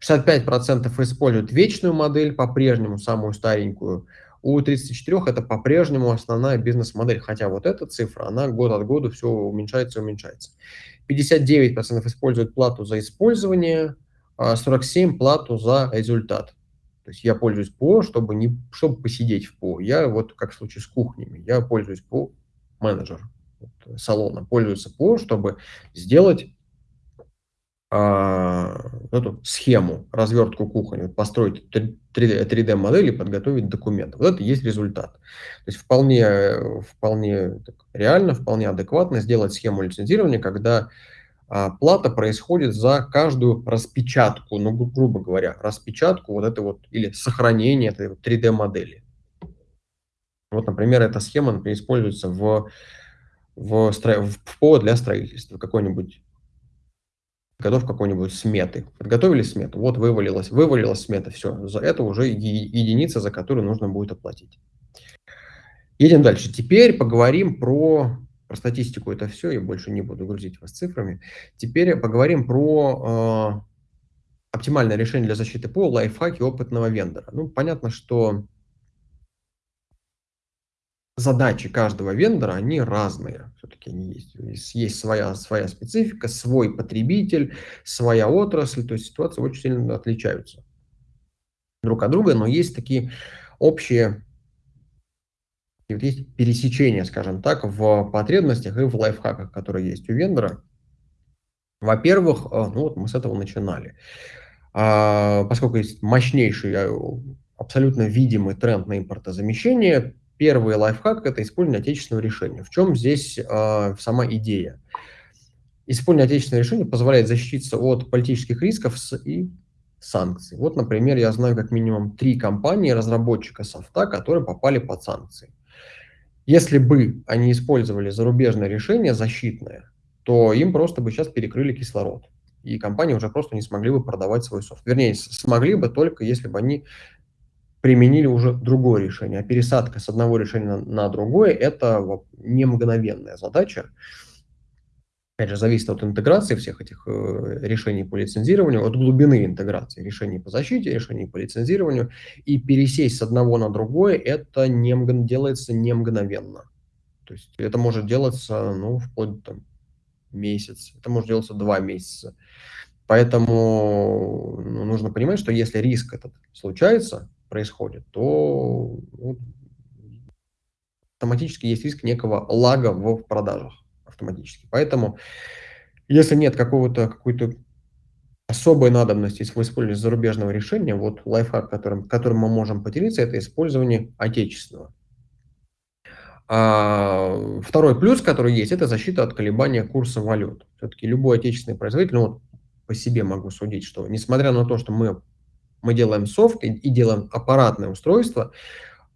65 процентов используют вечную модель, по-прежнему самую старенькую. У 34 это по-прежнему основная бизнес-модель, хотя вот эта цифра, она год от года все уменьшается и уменьшается. 59% используют плату за использование, 47% а плату за результат. То есть я пользуюсь ПО, чтобы, не, чтобы посидеть в ПО. Я вот, как в случае с кухнями, я пользуюсь ПО, менеджер салона, пользуется ПО, чтобы сделать эту схему, развертку кухни, построить 3D-модель и подготовить документ. Вот это есть результат. То есть вполне, вполне реально, вполне адекватно сделать схему лицензирования, когда а, плата происходит за каждую распечатку, ну, гру грубо говоря, распечатку вот этой вот, или сохранение этой вот 3D-модели. Вот, например, эта схема например, используется в, в, стро... в ПО для строительства. Какой-нибудь готов какой-нибудь сметы. Подготовили смету, вот вывалилась, вывалилась смета, все, за это уже единица, за которую нужно будет оплатить. Едем дальше. Теперь поговорим про, про статистику, это все, я больше не буду грузить вас цифрами. Теперь поговорим про э, оптимальное решение для защиты ПО, лайфхаки опытного вендора. Ну, понятно, что задачи каждого вендора, они разные. Все-таки есть. Есть своя, своя специфика, свой потребитель, своя отрасль. То есть ситуации очень сильно отличаются друг от друга, но есть такие общие есть пересечения, скажем так, в потребностях и в лайфхаках, которые есть у вендора. Во-первых, э, ну вот мы с этого начинали. А, поскольку есть мощнейший, э, абсолютно видимый тренд на импортозамещение, Первый лайфхак – это использование отечественного решения. В чем здесь э, сама идея? Использование отечественного решения позволяет защититься от политических рисков с, и санкций. Вот, например, я знаю как минимум три компании разработчика софта, которые попали под санкции. Если бы они использовали зарубежное решение защитное, то им просто бы сейчас перекрыли кислород. И компании уже просто не смогли бы продавать свой софт. Вернее, смогли бы только если бы они применили уже другое решение. А пересадка с одного решения на, другое – это не мгновенная задача. Опять же, зависит от интеграции всех этих э, решений по лицензированию, от глубины интеграции решений по защите, решений по лицензированию. И пересесть с одного на другое, это не, делается не мгновенно. То есть это может делаться ну, вплоть до месяц, это может делаться два месяца. Поэтому ну, нужно понимать, что если риск этот случается, происходит, то ну, автоматически есть риск некого лага в продажах автоматически. Поэтому, если нет какого-то какой-то особой надобности в использовании зарубежного решения, вот лайфхак, которым, которым мы можем поделиться, это использование отечественного. А, второй плюс, который есть, это защита от колебания курса валют. Все-таки любой отечественный производитель, ну вот по себе могу судить, что несмотря на то, что мы, мы делаем софт и, и делаем аппаратное устройство,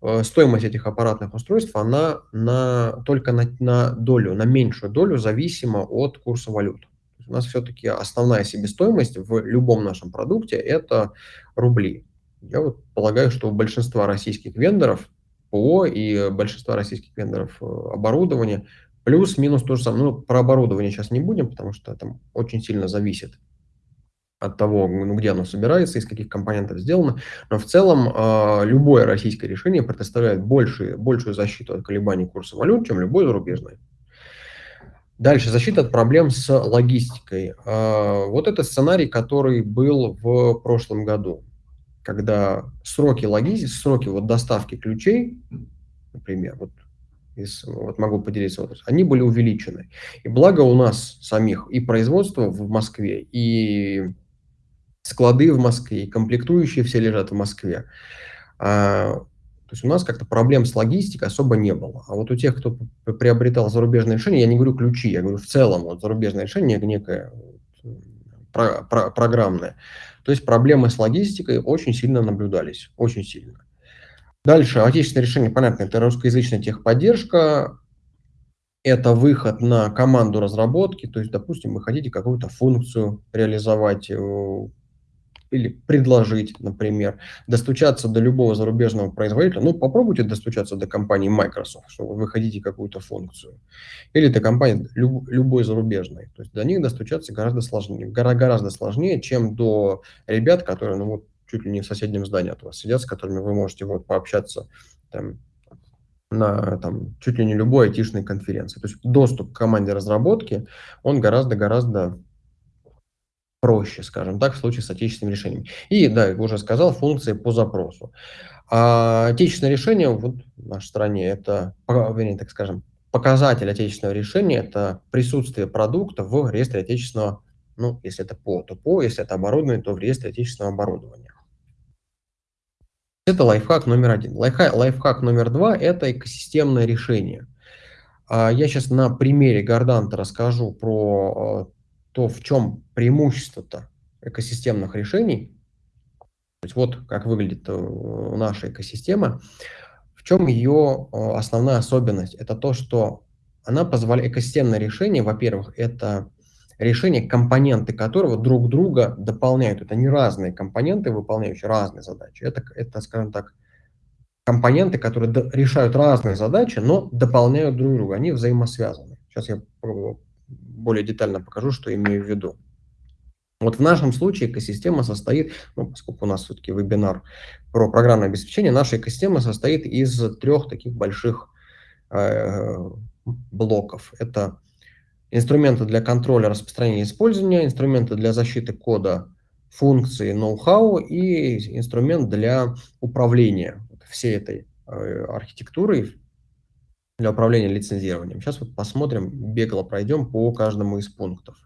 Э, стоимость этих аппаратных устройств, она на, только на, на долю, на меньшую долю зависима от курса валют. У нас все-таки основная себестоимость в любом нашем продукте – это рубли. Я вот полагаю, что у большинства российских вендоров ПО и большинства российских вендоров э, оборудования плюс-минус то же самое. Ну, про оборудование сейчас не будем, потому что там очень сильно зависит от того, ну, где оно собирается, из каких компонентов сделано. Но в целом э, любое российское решение предоставляет больше, большую защиту от колебаний курса валют, чем любое зарубежное. Дальше, защита от проблем с логистикой. Э, вот это сценарий, который был в прошлом году, когда сроки логистики, сроки вот доставки ключей, например, вот из, вот могу поделиться, вот, они были увеличены. И благо у нас самих и производство в Москве, и склады в Москве, комплектующие все лежат в Москве. А, то есть у нас как-то проблем с логистикой особо не было. А вот у тех, кто приобретал зарубежные решения, я не говорю ключи, я говорю в целом вот зарубежное решение некое про, про, программное. То есть проблемы с логистикой очень сильно наблюдались, очень сильно. Дальше, отечественное решение, понятно, это русскоязычная техподдержка, это выход на команду разработки, то есть, допустим, вы хотите какую-то функцию реализовать, э, или предложить, например, достучаться до любого зарубежного производителя, ну, попробуйте достучаться до компании Microsoft, что вы хотите какую-то функцию, или до компании люб, любой зарубежной. То есть до них достучаться гораздо сложнее, гораздо сложнее, чем до ребят, которые, ну, вот, чуть ли не в соседнем здании от вас сидят, с которыми вы можете вот пообщаться там, на там, чуть ли не любой айтишной конференции. То есть доступ к команде разработки, он гораздо-гораздо проще, скажем так, в случае с отечественным решением. И, да, я уже сказал, функции по запросу. А отечественное решение вот в нашей стране, это, вернее, так скажем, показатель отечественного решения, это присутствие продукта в реестре отечественного, ну, если это ПО, то ПО, если это оборудование, то в реестре отечественного оборудования. Это лайфхак номер один. Лайфхак, лайфхак номер два – это экосистемное решение. А я сейчас на примере Горданта расскажу про а, то в чем преимущество-то экосистемных решений, то есть вот как выглядит э, наша экосистема, в чем ее э, основная особенность? Это то, что она позволяет, экосистемное решение, во-первых, это решение, компоненты которого друг друга дополняют. Это не разные компоненты, выполняющие разные задачи. Это, это скажем так, компоненты, которые решают разные задачи, но дополняют друг друга. Они взаимосвязаны. Сейчас я более детально покажу, что имею в виду. Вот в нашем случае экосистема состоит, ну, поскольку у нас все-таки вебинар про программное обеспечение, наша экосистема состоит из трех таких больших э, блоков. Это инструменты для контроля распространения и использования, инструменты для защиты кода, функции, ноу-хау и инструмент для управления всей этой э, архитектурой, для управления лицензированием. Сейчас вот посмотрим, бегло пройдем по каждому из пунктов.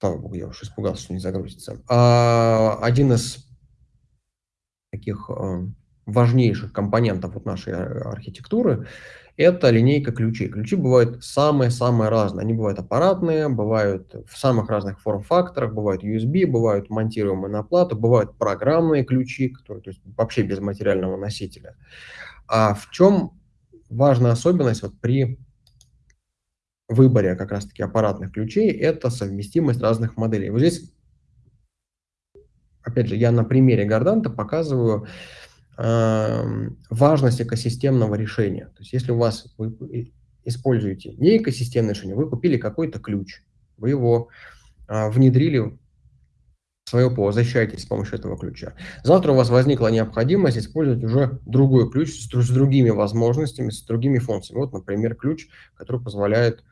Слава богу, я уж испугался, что не загрузится. А, один из таких а, важнейших компонентов вот нашей архитектуры – это линейка ключей. Ключи бывают самые-самые разные. Они бывают аппаратные, бывают в самых разных форм-факторах, бывают USB, бывают монтируемые на плату, бывают программные ключи, которые то есть, вообще без материального носителя. А в чем важная особенность вот при выборе как раз-таки аппаратных ключей – это совместимость разных моделей. Вот здесь, опять же, я на примере Горданта показываю э, важность экосистемного решения. То есть если у вас вы, используете не экосистемное решение, вы купили какой-то ключ, вы его а, внедрили свое ПО, защищаетесь с помощью этого ключа. Завтра у вас возникла необходимость использовать уже другой ключ с, с другими возможностями, с другими функциями. Вот, например, ключ, который позволяет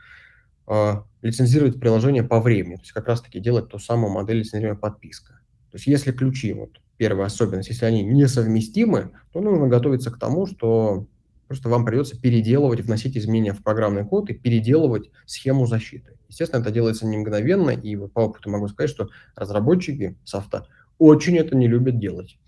э, лицензировать приложение по времени, то есть как раз-таки делать ту самую модель лицензирования подписка. То есть если ключи, вот первая особенность, если они несовместимы, то нужно готовиться к тому, что просто вам придется переделывать, вносить изменения в программный код и переделывать схему защиты. Естественно, это делается не мгновенно, и по опыту могу сказать, что разработчики софта очень это не любят делать.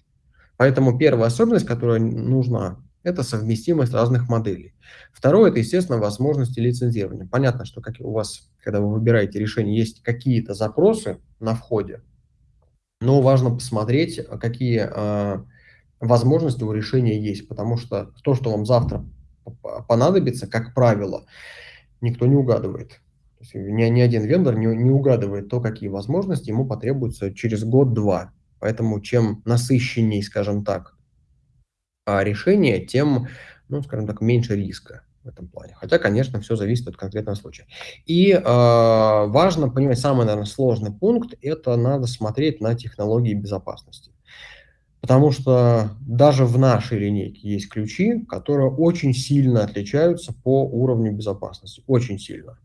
Поэтому первая особенность, которая нужна, это совместимость разных моделей. Второе, это, естественно, возможности лицензирования. Понятно, что как у вас, когда вы выбираете решение, есть какие-то запросы на входе, но важно посмотреть, какие возможности у решения есть, потому что то, что вам завтра понадобится, как правило, никто не угадывает. То ни, ни один вендор не, не угадывает то, какие возможности ему потребуются через год-два. Поэтому чем насыщенней, скажем так, а, решение, тем, ну, скажем так, меньше риска в этом плане. Хотя, конечно, все зависит от конкретного случая. И э, важно понимать, самый, наверное, сложный пункт, это надо смотреть на технологии безопасности. Потому что даже в нашей линейке есть ключи, которые очень сильно отличаются по уровню безопасности. Очень сильно.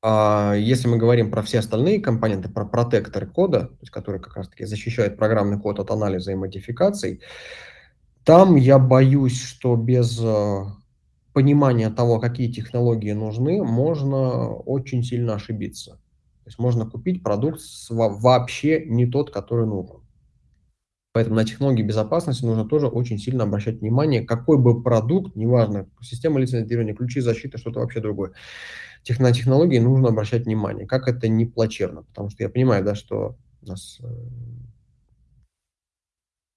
А если мы говорим про все остальные компоненты, про протекторы кода, то есть которые как раз-таки защищают программный код от анализа и модификаций, там я боюсь, что без э, понимания того, какие технологии нужны, можно очень сильно ошибиться. То есть можно купить продукт вообще не тот, который нужен. Поэтому на технологии безопасности нужно тоже очень сильно обращать внимание, какой бы продукт, неважно, система лицензирования, ключи защиты, что-то вообще другое, тех, на технологии нужно обращать внимание, как это не плачевно, потому что я понимаю, да, что у нас э,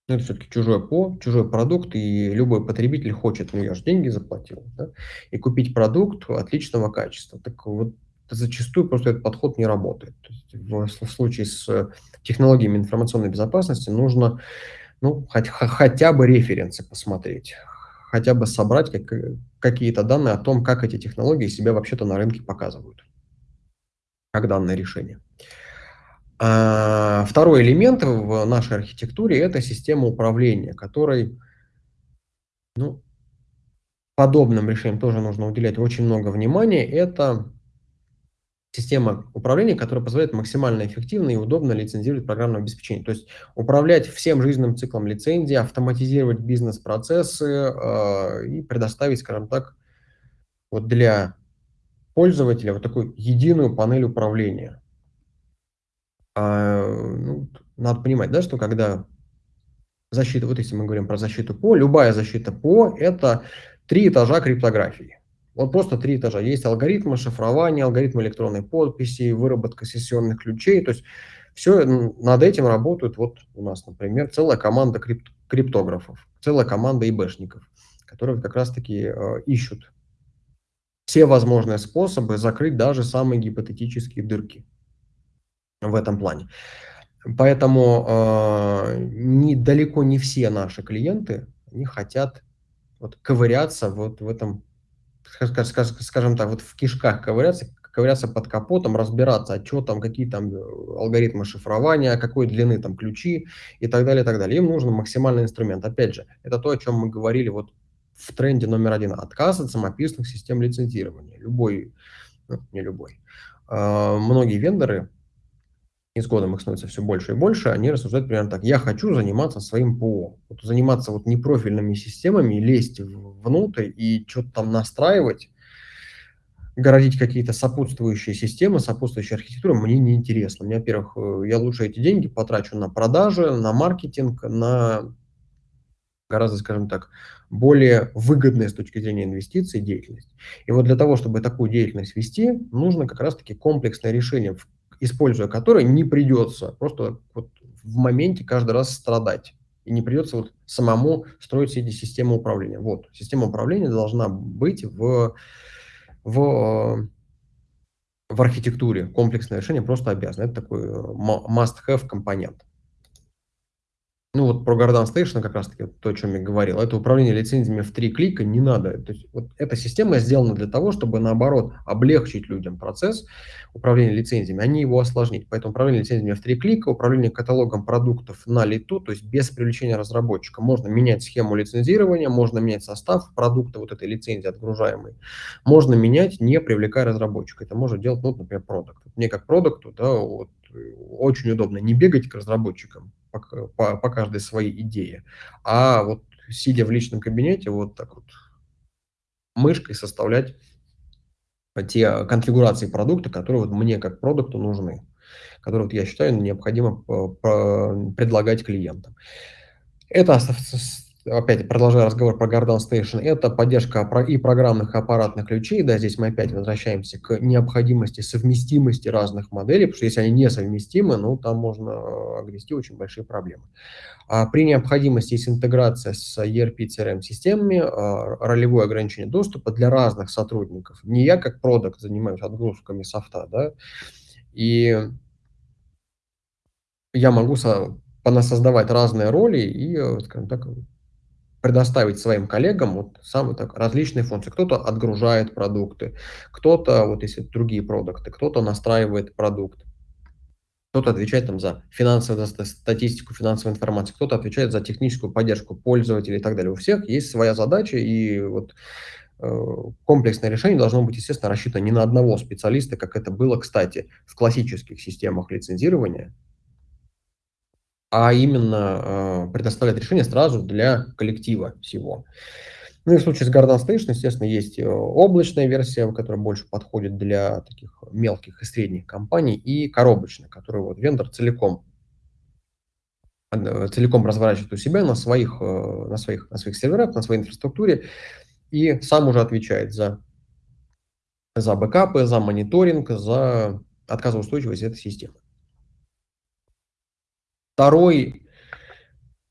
ну, это все-таки чужой ПО, чужой продукт, и любой потребитель хочет, ну я же деньги заплатил, да, и купить продукт отличного качества. Так вот зачастую просто этот подход не работает. В, случае с технологиями информационной безопасности нужно ну, хоть, хотя бы референсы посмотреть, хотя бы собрать как, какие-то данные о том, как эти технологии себя вообще-то на рынке показывают, как данное решение. А, второй элемент в нашей архитектуре – это система управления, которой ну, подобным решениям тоже нужно уделять очень много внимания. Это система управления, которая позволяет максимально эффективно и удобно лицензировать программное обеспечение. То есть управлять всем жизненным циклом лицензии, автоматизировать бизнес-процессы э, и предоставить, скажем так, вот для пользователя вот такую единую панель управления. А, ну, надо понимать, да, что когда защита, вот если мы говорим про защиту ПО, любая защита ПО – это три этажа криптографии. Вот просто три этажа. Есть алгоритмы шифрования, алгоритмы электронной подписи, выработка сессионных ключей. То есть все над этим работают вот у нас, например, целая команда крипт, криптографов, целая команда ИБшников, которые как раз-таки э, ищут все возможные способы закрыть даже самые гипотетические дырки в этом плане. Поэтому э, не, далеко не все наши клиенты они хотят вот, ковыряться вот в этом скажем так, вот в кишках ковыряться, ковыряться под капотом, разбираться, а что там, какие там э, алгоритмы шифрования, какой длины там ключи и так далее, и так далее. Им нужен максимальный инструмент. Опять же, это то, о чем мы говорили вот в тренде номер один. Отказ от самописных систем лицензирования. Любой, ну, не любой. Э, многие вендоры и с годом их становится все больше и больше, они рассуждают примерно так. Я хочу заниматься своим ПО. Вот заниматься вот непрофильными системами, лезть внутрь и что-то там настраивать, городить какие-то сопутствующие системы, сопутствующие архитектуры, мне не интересно. Мне, во-первых, э, я лучше эти деньги потрачу на продажи, на маркетинг, на гораздо, скажем так, более выгодная с точки зрения инвестиций деятельность. И вот для того, чтобы такую деятельность вести, нужно как раз-таки комплексное решение, используя который не придется просто вот в моменте каждый раз страдать. И не придется вот самому строить все эти системы управления. Вот, система управления должна быть в, в, в архитектуре. Комплексное решение просто обязано. Это такой must-have компонент. Ну, вот про Garden Station как раз таки то, о чем я говорил. Это управление лицензиями в 3 клика не надо. То есть вот эта система сделана для того, чтобы, наоборот, облегчить людям процесс управления лицензиями, а не его осложнить. Поэтому управление лицензиями в 3 клика, управление каталогом продуктов на лету, то есть без привлечения разработчика. Можно менять схему лицензирования, можно менять состав продукта, вот этой лицензии отгружаемой. Можно менять, не привлекая разработчика. Это может делать, ну, например, продукт. Мне как продукту, да, вот, очень удобно не бегать к разработчикам, по, по, по каждой своей идее, а вот сидя в личном кабинете, вот так вот мышкой составлять те конфигурации продукта, которые вот мне как продукту нужны, которые вот я считаю необходимо предлагать клиентам. Это опять продолжая разговор про Garden Station, это поддержка и программных, и аппаратных ключей. Да, здесь мы опять возвращаемся к необходимости совместимости разных моделей, потому что если они несовместимы, ну, там можно э, огрести очень большие проблемы. А при необходимости есть интеграция с ERP CRM-системами, а, ролевое ограничение доступа для разных сотрудников. Не я как продукт занимаюсь отгрузками софта, да, и я могу понасоздавать разные роли и, э, скажем так, предоставить своим коллегам вот самые так, различные функции. Кто-то отгружает продукты, кто-то, вот если другие продукты, кто-то настраивает продукт, кто-то отвечает там за финансовую за статистику, финансовую информацию, кто-то отвечает за техническую поддержку пользователей и так далее. У всех есть своя задача, и вот э, комплексное решение должно быть, естественно, рассчитано не на одного специалиста, как это было, кстати, в классических системах лицензирования, а именно э, предоставлять решение сразу для коллектива всего. Ну и в случае с Garden Station, естественно, есть э, облачная версия, которая больше подходит для таких мелких и средних компаний, и коробочная, которую вот вендор целиком э, целиком разворачивает у себя на своих, на своих, на своих серверах, на своей инфраструктуре, и сам уже отвечает за, за бэкапы, за мониторинг, за отказоустойчивость этой системы. Второй,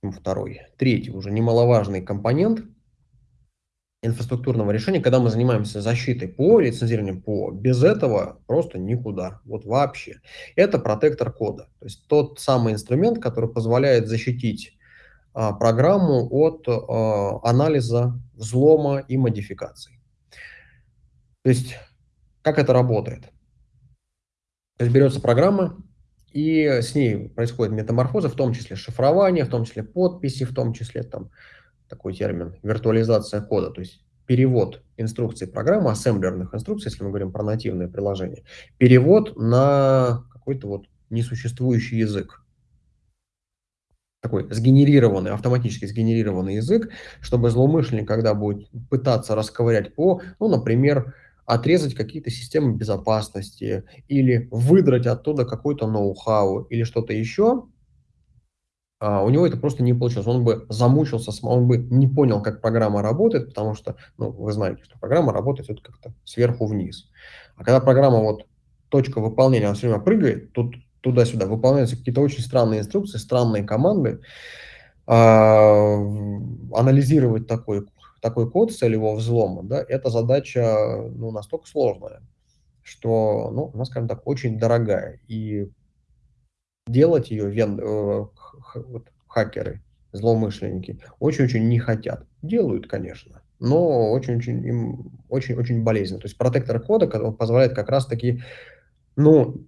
ну, второй, третий уже немаловажный компонент инфраструктурного решения, когда мы занимаемся защитой по лицензированию ПО, без этого просто никуда, вот вообще. Это протектор кода, то есть тот самый инструмент, который позволяет защитить а, программу от а, анализа, взлома и модификаций. То есть как это работает? То есть берется программа, и с ней происходит метаморфоза, в том числе шифрование, в том числе подписи, в том числе там такой термин виртуализация кода, то есть перевод инструкций программы, ассемблерных инструкций, если мы говорим про нативное приложение, перевод на какой-то вот несуществующий язык. Такой сгенерированный, автоматически сгенерированный язык, чтобы злоумышленник, когда будет пытаться расковырять по, ну, например, отрезать какие-то системы безопасности или выдрать оттуда какой-то ноу-хау или что-то еще, а, у него это просто не получилось. Он бы замучился, он бы не понял, как программа работает, потому что, ну, вы знаете, что программа работает вот как-то сверху вниз. А когда программа вот точка выполнения, она все время прыгает, тут туда-сюда выполняются какие-то очень странные инструкции, странные команды, а, анализировать такой такой код с целевого взлома, да, эта задача ну, настолько сложная, что, ну, она, скажем так, очень дорогая. И делать ее вен, э, хакеры, злоумышленники, очень-очень не хотят. Делают, конечно, но очень-очень им очень-очень болезненно. То есть протектор кода позволяет как раз-таки, ну,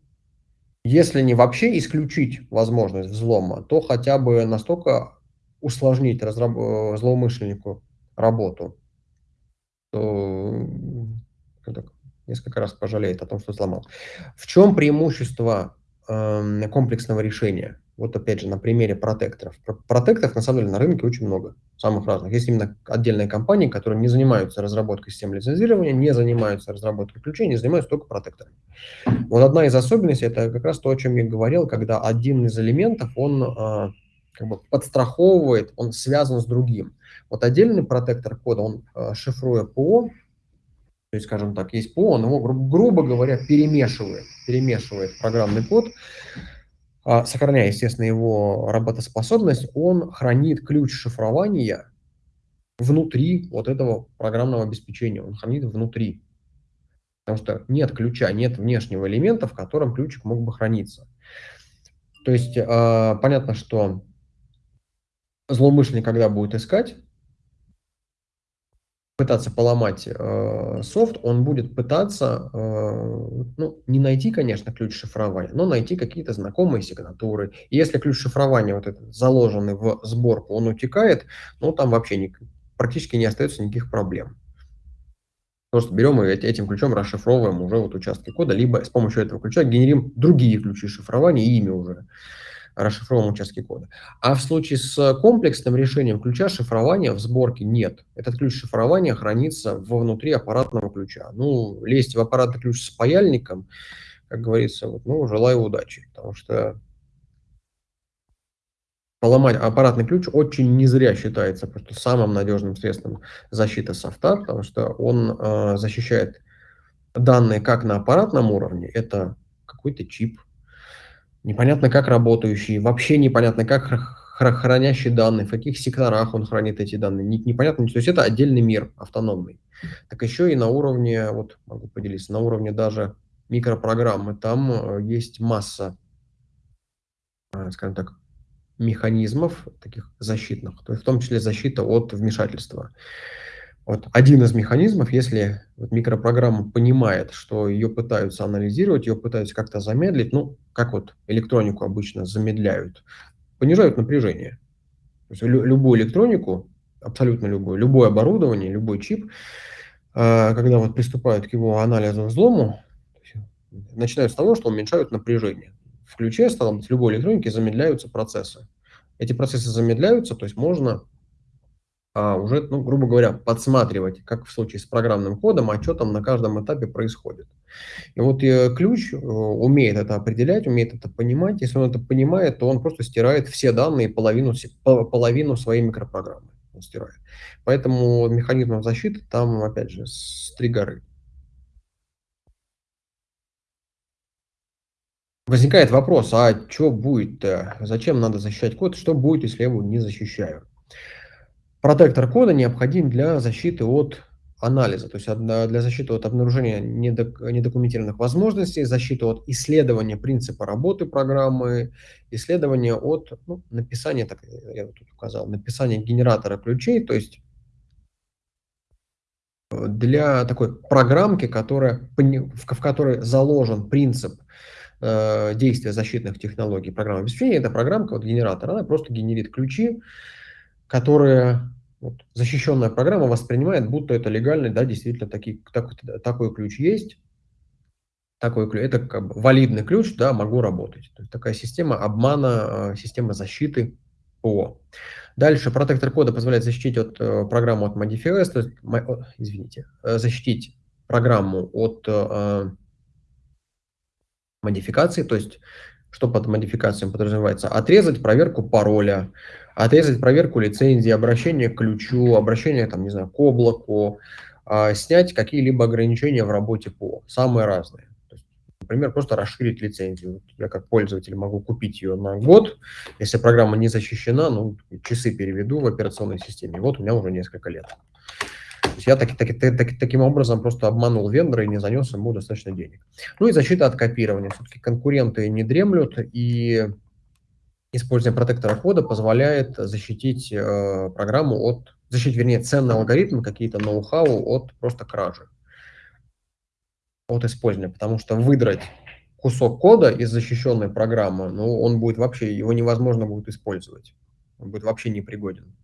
если не вообще исключить возможность взлома, то хотя бы настолько усложнить разраб- э, злоумышленнику работу, то так, несколько раз пожалеет о том, что сломал. В чем преимущество э, комплексного решения? Вот опять же на примере протекторов. Протекторов на самом деле на рынке очень много, самых разных. Есть именно отдельные компании, которые не занимаются разработкой систем лицензирования, не занимаются разработкой ключей, не занимаются только протекторами. Вот одна из особенностей, это как раз то, о чем я говорил, когда один из элементов, он э, как бы подстраховывает, он связан с другим. Вот отдельный протектор кода, он э, шифруя ПО, то есть, скажем так, есть ПО, он его, гру грубо говоря, перемешивает, перемешивает программный код, э, сохраняя, естественно, его работоспособность, он хранит ключ шифрования внутри вот этого программного обеспечения, он хранит внутри. Потому что нет ключа, нет внешнего элемента, в котором ключик мог бы храниться. То есть, э, понятно, что злоумышленник, когда будет искать пытаться поломать, э, софт, он будет пытаться, э, ну, не найти, конечно, ключ шифрования, но найти какие-то знакомые сигнатуры. И если ключ шифрования вот этот заложенный в сборку, он утекает, ну, там вообще ник практически не остается никаких проблем. Просто берем и этим ключом расшифровываем уже вот участки кода, либо с помощью этого ключа генерим другие ключи шифрования, и ими уже расшифровываем участки кода. А в случае с комплексным решением ключа шифрования в сборке нет. Этот ключ шифрования хранится внутри аппаратного ключа. Ну, лезть в аппаратный ключ с паяльником, как говорится, вот, ну, желаю удачи, потому что поломать аппаратный ключ очень не зря считается просто самым надежным средством защиты софта, потому что он э, защищает данные как на аппаратном уровне, это какой-то чип, непонятно как работающий, вообще непонятно как хранящий данные, в каких секторах он хранит эти данные, непонятно, то есть это отдельный мир, автономный. Так еще и на уровне, вот могу поделиться, на уровне даже микропрограммы, там э, есть масса, э, скажем так, механизмов таких защитных, то есть в том числе защита от вмешательства. Вот один из механизмов, если вот микропрограмма понимает, что ее пытаются анализировать, ее пытаются как-то замедлить, ну, как вот электронику обычно замедляют, понижают напряжение. То есть лю любую электронику, абсолютно любую, любое оборудование, любой чип, э, когда вот приступают к его анализу взлому, начинают с того, что уменьшают напряжение. В ключе, стало быть, любой электроники замедляются процессы. Эти процессы замедляются, то есть можно а, уже, ну, грубо говоря, подсматривать, как в случае с программным кодом, а что там на каждом этапе происходит. И вот э, ключ э, умеет это определять, умеет это понимать. Если он это понимает, то он просто стирает все данные, половину, половину своей микропрограммы он стирает. Поэтому механизмов защиты там, опять же, с три горы. Возникает вопрос, а что будет, зачем надо защищать код, что будет, если я его не защищаю? Протектор кода необходим для защиты от анализа, то есть для защиты от обнаружения недокументированных возможностей, защиты от исследования принципа работы программы, исследования от ну, написания, так я тут указал, написания генератора ключей, то есть для такой программки, которая, в которой заложен принцип э, действия защитных технологий программного обеспечения, эта программка, вот генератор, она просто генерит ключи, которые вот, защищенная программа воспринимает, будто это легальный, да, действительно таки, так, такой ключ есть, такой ключ, это как бы валидный ключ, да, могу работать. То есть такая система обмана, а, система защиты ПО. Дальше протектор кода позволяет защитить от э, программу от modifiers, то есть, извините, э, защитить программу от э, модификации, то есть что под модификацией подразумевается? Отрезать проверку пароля, отрезать проверку лицензии, обращение к ключу, обращение, там, не знаю, к облаку, а, снять какие-либо ограничения в работе по, самые разные. например, просто расширить лицензию. Я как пользователь могу купить ее на год, если программа не защищена, ну, часы переведу в операционной системе. Вот у меня уже несколько лет. То есть я так, так, так, таким образом просто обманул вендора и не занес ему достаточно денег. Ну и защита от копирования. Все-таки конкуренты не дремлют, и использование протектора кода позволяет защитить э, программу от, защитить, вернее, ценный алгоритм, какие-то ноу-хау от просто кражи, от использования. Потому что выдрать кусок кода из защищенной программы, ну, он будет вообще, его невозможно будет использовать. Он будет вообще непригоден.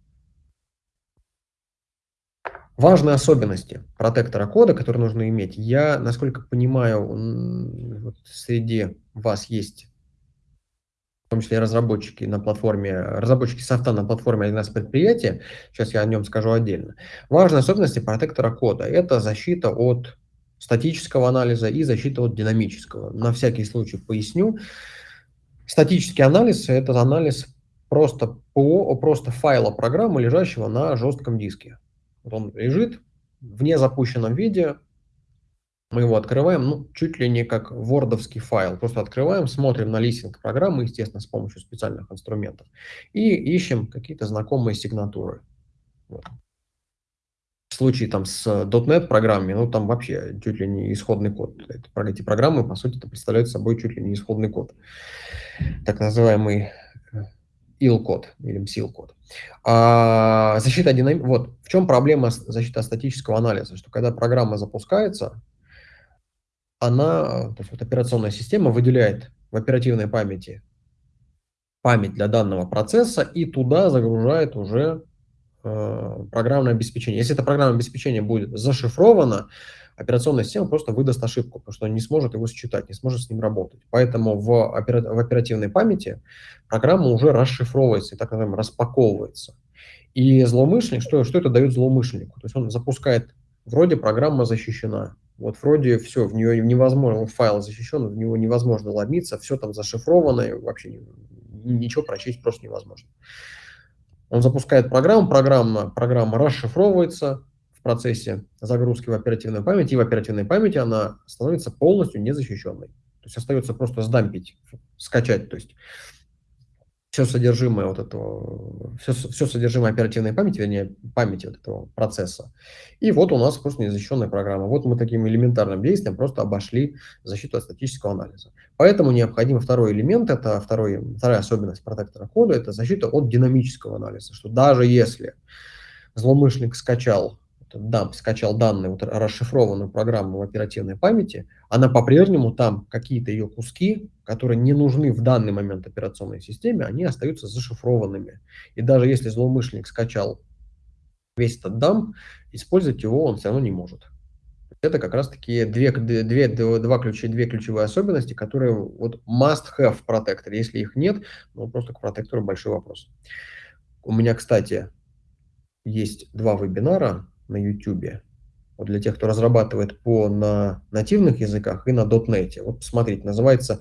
Важные особенности протектора кода, которые нужно иметь. Я, насколько понимаю, вот среди вас есть, в том числе разработчики на платформе, разработчики софта на платформе 1С предприятия, сейчас я о нем скажу отдельно. Важные особенности протектора кода – это защита от статического анализа и защита от динамического. На всякий случай поясню. Статический анализ – это анализ просто ПО, просто файла программы, лежащего на жестком диске. Вот он лежит в незапущенном виде, мы его открываем, ну, чуть ли не как вордовский файл. Просто открываем, смотрим на листинг программы, естественно, с помощью специальных инструментов, и ищем какие-то знакомые сигнатуры. Вот. В случае там с .NET программами, ну, там вообще чуть ли не исходный код. Эти программы, по сути, представляют собой чуть ли не исходный код. Так называемый IL-код или MSIL-код. А, защита динам... Вот в чем проблема защиты статического анализа, что когда программа запускается, она, то вот операционная система выделяет в оперативной памяти память для данного процесса и туда загружает уже э, программное обеспечение. Если это программное обеспечение будет зашифровано, операционная система просто выдаст ошибку, потому что не сможет его считать, не сможет с ним работать. Поэтому в, опера в оперативной памяти программа уже расшифровывается и так называемо распаковывается. И злоумышленник, что, что это дает злоумышленнику? То есть он запускает, вроде программа защищена, вот вроде все, в нее невозможно, файл защищен, в него невозможно ломиться, все там зашифровано, вообще ничего прочесть просто невозможно. Он запускает программу, программа, программа расшифровывается в процессе загрузки в оперативную память, и в оперативной памяти она становится полностью незащищенной. То есть остается просто сдампить, скачать, то есть все содержимое вот этого, все, все содержимое оперативной памяти, вернее, памяти вот этого процесса. И вот у нас просто незащищенная программа. Вот мы таким элементарным действием просто обошли защиту от статического анализа. Поэтому необходим второй элемент, это второй, вторая особенность протектора кода, это защита от динамического анализа, что даже если злоумышленник скачал дамп скачал данные, вот, расшифрованную программу в оперативной памяти, она по-прежнему там какие-то ее куски, которые не нужны в данный момент операционной системе, они остаются зашифрованными. И даже если злоумышленник скачал весь этот дамп, использовать его он все равно не может. Это как раз таки две, две, два ключи, две ключевые особенности, которые вот must have в протекторе. Если их нет, ну просто к протектору большой вопрос. У меня, кстати, есть два вебинара на YouTube. Вот для тех, кто разрабатывает по на нативных языках и на .NET. Вот посмотрите, называется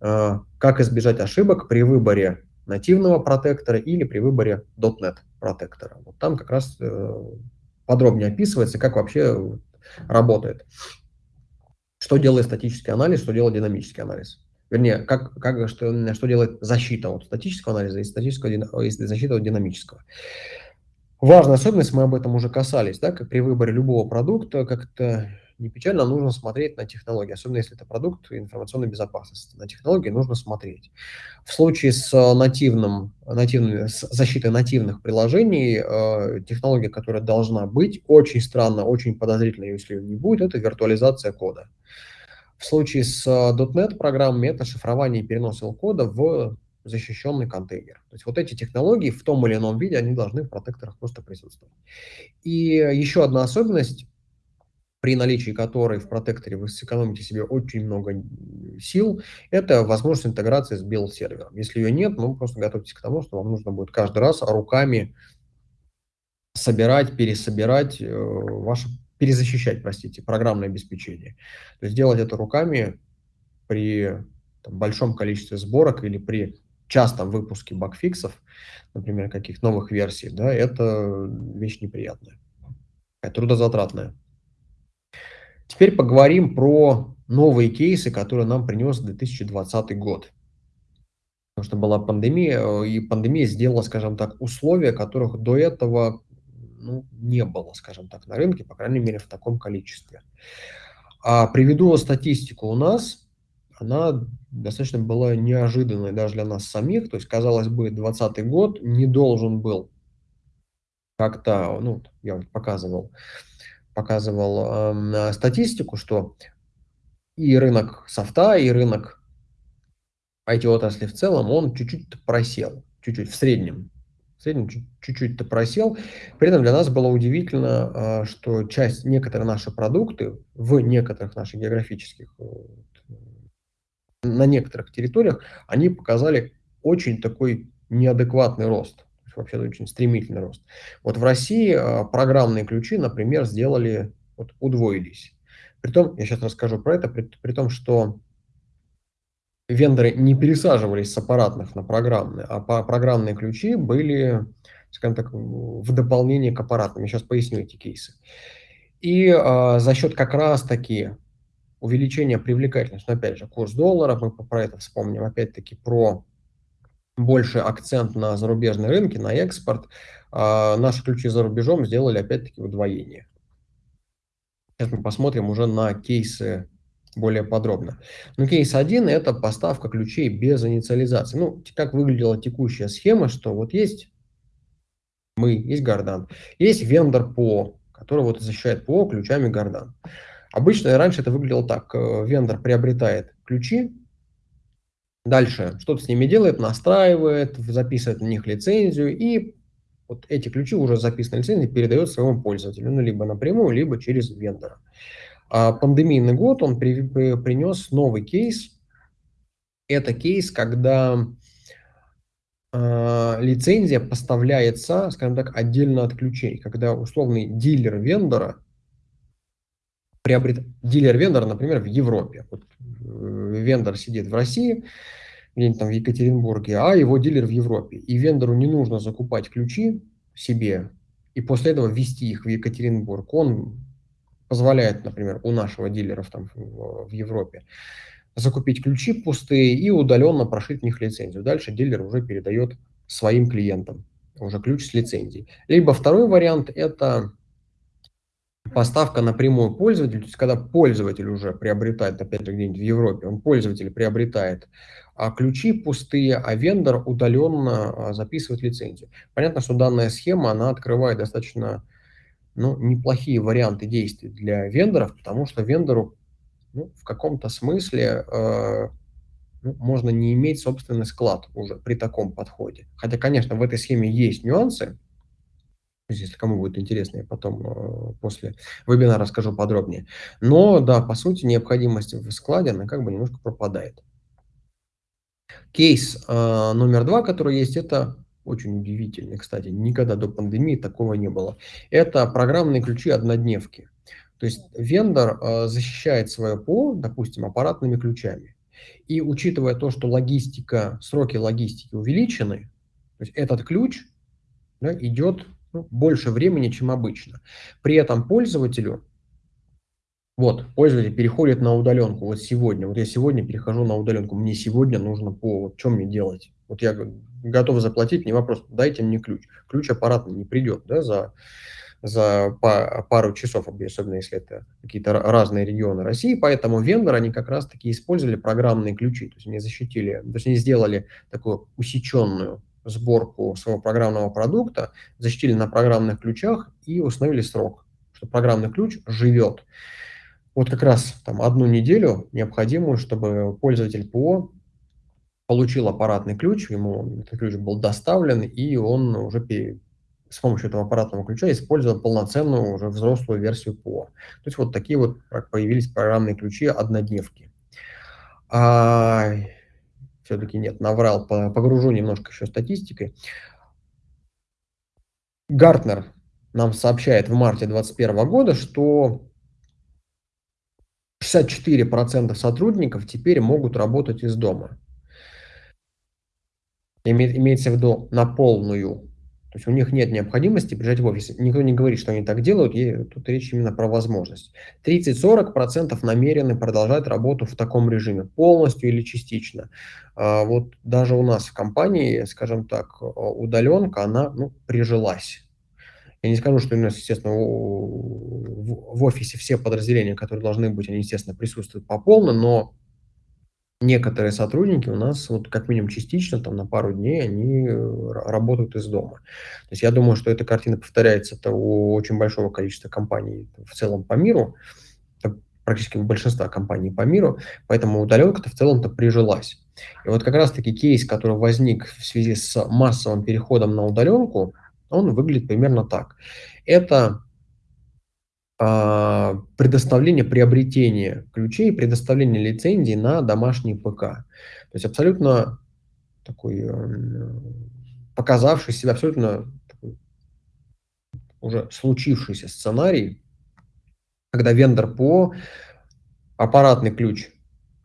э, «Как избежать ошибок при выборе нативного протектора или при выборе .NET протектора». Вот там как раз э, подробнее описывается, как вообще работает. Что делает статический анализ, что делает динамический анализ. Вернее, как, как, что, что делает защита от статического анализа и, статического, и защита от динамического. Важная особенность, мы об этом уже касались, да, как при выборе любого продукта, как-то не печально, нужно смотреть на технологии, особенно если это продукт информационной безопасности. На технологии нужно смотреть. В случае с нативным, нативным, с защитой нативных приложений, э, технология, которая должна быть, очень странно, очень подозрительно, если ее не будет, это виртуализация кода. В случае с .NET программами это шифрование и перенос кода в защищенный контейнер. То есть вот эти технологии в том или ином виде, они должны в протекторах просто присутствовать. И еще одна особенность, при наличии которой в протекторе вы сэкономите себе очень много сил, это возможность интеграции с build-сервером. Если ее нет, ну просто готовьтесь к тому, что вам нужно будет каждый раз руками собирать, пересобирать э, ваше, перезащищать, простите, программное обеспечение. То есть делать это руками при там, большом количестве сборок или при частом выпуске багфиксов, например, каких новых версий, да, это вещь неприятная, трудозатратная. Теперь поговорим про новые кейсы, которые нам принес 2020 год. Потому что была пандемия, и пандемия сделала, скажем так, условия, которых до этого ну, не было, скажем так, на рынке, по крайней мере, в таком количестве. А приведу статистику у нас она достаточно была неожиданной даже для нас самих. То есть, казалось бы, 2020 год не должен был как-то, ну, я вот показывал, показывал э, статистику, что и рынок софта, и рынок IT-отрасли в целом, он чуть-чуть просел, чуть-чуть в среднем. В среднем чуть-чуть-то просел. При этом для нас было удивительно, э, что часть, некоторые наши продукты в некоторых наших географических э, на некоторых территориях они показали очень такой неадекватный рост, вообще очень стремительный рост. Вот в России а, программные ключи, например, сделали, вот удвоились. Притом, я сейчас расскажу про это, при, при том, что вендоры не пересаживались с аппаратных на программные, а программные ключи были, скажем так, в дополнение к аппаратным. Я сейчас поясню эти кейсы. И а, за счет как раз-таки увеличение привлекательности. Но опять же, курс доллара, мы про это вспомним, опять-таки про больше акцент на зарубежные рынки, на экспорт. А наши ключи за рубежом сделали опять-таки удвоение. Сейчас мы посмотрим уже на кейсы более подробно. Но кейс 1 – это поставка ключей без инициализации. Ну, как выглядела текущая схема, что вот есть мы, есть Гордан, есть вендор ПО, который вот защищает ПО ключами Гордан. Обычно раньше это выглядело так. Э, вендор приобретает ключи, дальше что-то с ними делает, настраивает, записывает на них лицензию, и вот эти ключи уже записанные лицензии передает своему пользователю, ну, либо напрямую, либо через вендора. А пандемийный год, он при, при, принес новый кейс. Это кейс, когда э, лицензия поставляется, скажем так, отдельно от ключей, когда условный дилер вендора приобрет дилер вендора, например, в Европе. Вот, э, вендор сидит в России, где-нибудь там в Екатеринбурге, а его дилер в Европе. И вендору не нужно закупать ключи себе и после этого ввести их в Екатеринбург. Он позволяет, например, у нашего дилеров там в Европе закупить ключи пустые и удаленно прошить в них лицензию. Дальше дилер уже передает своим клиентам уже ключ с лицензией. Либо второй вариант – это поставка напрямую пользователю, то есть когда пользователь уже приобретает, опять же, где-нибудь в Европе, он пользователь приобретает а ключи пустые, а вендор удаленно а, записывает лицензию. Понятно, что данная схема, она открывает достаточно ну, неплохие варианты действий для вендоров, потому что вендору ну, в каком-то смысле э, ну, можно не иметь собственный склад уже при таком подходе. Хотя, конечно, в этой схеме есть нюансы, если кому будет интересно, я потом э, после вебинара расскажу подробнее. Но да, по сути, необходимость в складе, она как бы немножко пропадает. Кейс э, номер два, который есть, это очень удивительный, кстати, никогда до пандемии такого не было. Это программные ключи однодневки. То есть вендор э, защищает свое ПО, допустим, аппаратными ключами. И учитывая то, что логистика, сроки логистики увеличены, то есть этот ключ да, идет ну, больше времени, чем обычно. При этом пользователю, вот, пользователь переходит на удаленку. Вот сегодня, вот я сегодня перехожу на удаленку, мне сегодня нужно по, вот что мне делать? Вот я готов заплатить, не вопрос, дайте мне ключ. Ключ аппаратный не придет, да, за за пару часов, особенно если это какие-то разные регионы России. Поэтому вендоры, они как раз-таки использовали программные ключи. То есть они защитили, то есть они сделали такую усеченную сборку своего программного продукта, защитили на программных ключах и установили срок, что программный ключ живет. Вот как раз там одну неделю необходимую, чтобы пользователь ПО получил аппаратный ключ, ему этот ключ был доставлен, и он уже с помощью этого аппаратного ключа использовал полноценную уже взрослую версию ПО. То есть вот такие вот появились программные ключи однодневки. А, все-таки нет, наврал, погружу немножко еще статистикой. Гартнер нам сообщает в марте 2021 года, что 64% сотрудников теперь могут работать из дома. Имеется в виду на полную то есть у них нет необходимости приезжать в офис. Никто не говорит, что они так делают, и тут речь именно про возможность. 30-40% намерены продолжать работу в таком режиме, полностью или частично. А вот даже у нас в компании, скажем так, удаленка, она ну, прижилась. Я не скажу, что у нас, естественно, в офисе все подразделения, которые должны быть, они, естественно, присутствуют по полной, но некоторые сотрудники у нас вот как минимум частично, там на пару дней, они э, работают из дома. То есть я думаю, что эта картина повторяется -то у очень большого количества компаний в целом по миру, практически у большинства компаний по миру, поэтому удаленка-то в целом-то прижилась. И вот как раз-таки кейс, который возник в связи с массовым переходом на удаленку, он выглядит примерно так. Это предоставление, приобретение ключей, предоставление лицензий на домашний ПК. То есть абсолютно такой э, показавший себя абсолютно уже случившийся сценарий, когда вендор по аппаратный ключ,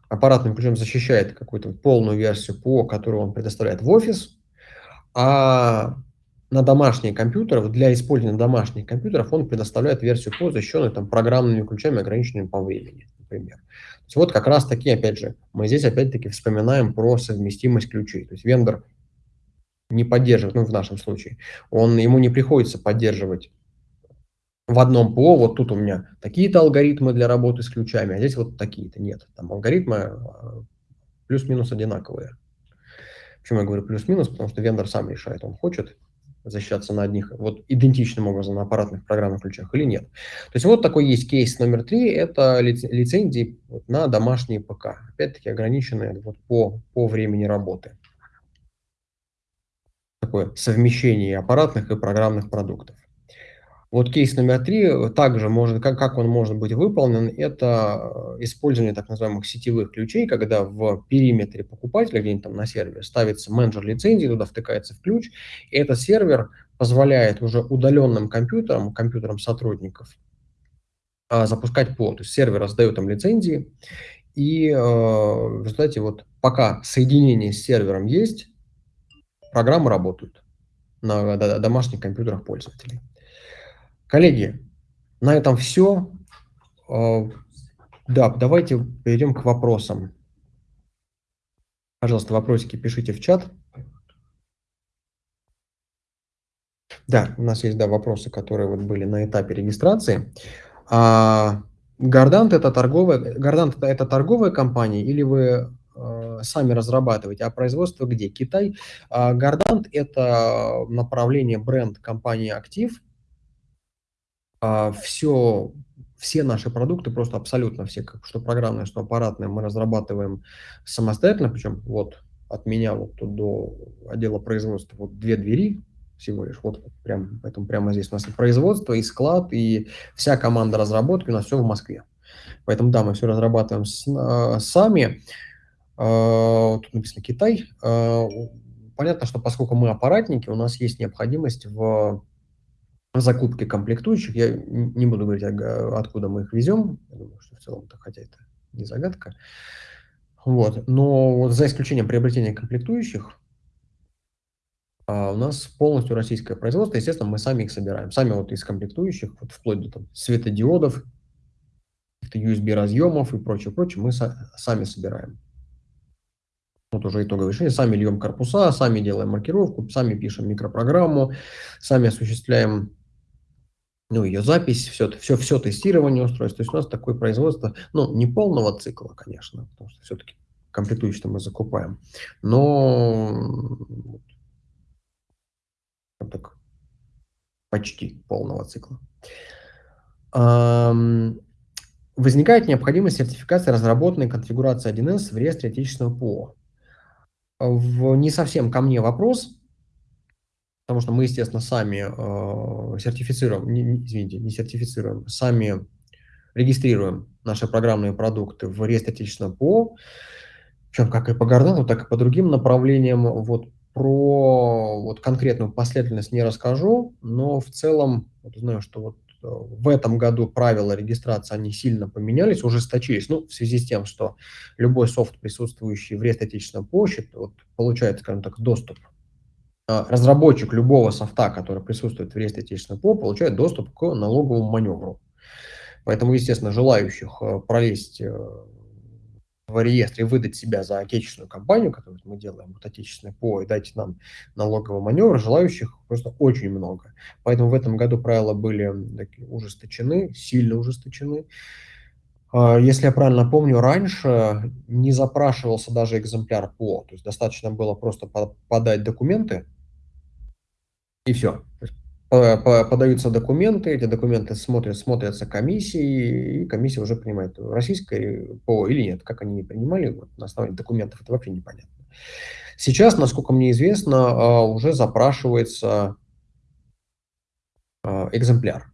аппаратным ключом защищает какую-то полную версию ПО, которую он предоставляет в офис, а на домашние компьютеры, для использования домашних компьютеров он предоставляет версию ПО, защищенную там, программными ключами, ограниченными по времени, например. То есть вот как раз таки, опять же, мы здесь опять-таки вспоминаем про совместимость ключей. То есть вендор не поддерживает, ну в нашем случае, он, ему не приходится поддерживать в одном ПО, вот тут у меня такие-то алгоритмы для работы с ключами, а здесь вот такие-то. Нет, там алгоритмы а, плюс-минус одинаковые. Почему я говорю плюс-минус? Потому что вендор сам решает, он хочет защищаться на одних, вот идентичным образом на аппаратных программных ключах или нет. То есть вот такой есть кейс номер три, это лицензии на домашние ПК. Опять-таки ограниченные вот по, по времени работы. Такое совмещение аппаратных и программных продуктов. Вот кейс номер три, э, также может, как, как он может быть выполнен, это э, использование так называемых сетевых ключей, когда в периметре покупателя, где-нибудь там на сервере, ставится менеджер лицензии, туда втыкается в ключ, и этот сервер позволяет уже удаленным компьютерам, компьютерам сотрудников, а, запускать ПО. То есть сервер раздает им лицензии, и э, в результате вот пока соединение с сервером есть, программы работают на домашних компьютерах пользователей. Коллеги, на этом все. А, да, давайте перейдем к вопросам. Пожалуйста, вопросики пишите в чат. Да, у нас есть да, вопросы, которые вот были на этапе регистрации. А, Гордант это торговая, Гордант это торговая компания или вы э, сами разрабатываете, а производство где? Китай. А, Гордант это направление бренд компании Актив а, все, все наши продукты, просто абсолютно все, как, что программные, что аппаратные, мы разрабатываем самостоятельно, причем вот от меня вот тут до отдела производства вот две двери всего лишь, вот прям, поэтому прямо здесь у нас и производство, и склад, и вся команда разработки, у нас все в Москве. Поэтому да, мы все разрабатываем с, а, сами. А, тут написано Китай. А, понятно, что поскольку мы аппаратники, у нас есть необходимость в закупки комплектующих. Я не буду говорить, откуда мы их везем. Я думаю, что в целом это, хотя это не загадка. Вот. Но вот за исключением приобретения комплектующих, а у нас полностью российское производство. Естественно, мы сами их собираем. Сами вот из комплектующих, вот вплоть до там, светодиодов, USB-разъемов и прочее, прочее, мы сами собираем. Вот уже итоговое решение. Сами льем корпуса, сами делаем маркировку, сами пишем микропрограмму, сами осуществляем ну, ее запись, все, все, все тестирование устройств. То есть у нас такое производство, ну, не полного цикла, конечно, потому что все-таки комплектующие мы закупаем, но так, почти полного цикла. Возникает необходимость сертификации разработанной конфигурации 1С в реестре отечественного ПО. В, не совсем ко мне вопрос, потому что мы, естественно, сами э, сертифицируем, не, не, извините, не сертифицируем, сами регистрируем наши программные продукты в реестре отечественного ПО, причем как и по Гордану, так и по другим направлениям. Вот про вот конкретную последовательность не расскажу, но в целом вот знаю, что вот э, в этом году правила регистрации они сильно поменялись, ужесточились, ну, в связи с тем, что любой софт, присутствующий в реестре отечественного почты, вот, получает, скажем так, доступ разработчик любого софта, который присутствует в реестре отечественного ПО, получает доступ к налоговому маневру. Поэтому, естественно, желающих э, пролезть э, в реестре и выдать себя за отечественную компанию, которую мы делаем, вот отечественный ПО, и дать нам налоговый маневр, желающих просто очень много. Поэтому в этом году правила были ужесточены, сильно ужесточены. Если я правильно помню, раньше не запрашивался даже экземпляр ПО, то есть достаточно было просто подать документы, и все. Подаются документы, эти документы смотрят, смотрятся комиссией, и комиссия уже принимает, российское ПО или нет. Как они принимали, вот, на основании документов, это вообще непонятно. Сейчас, насколько мне известно, а, уже запрашивается а, экземпляр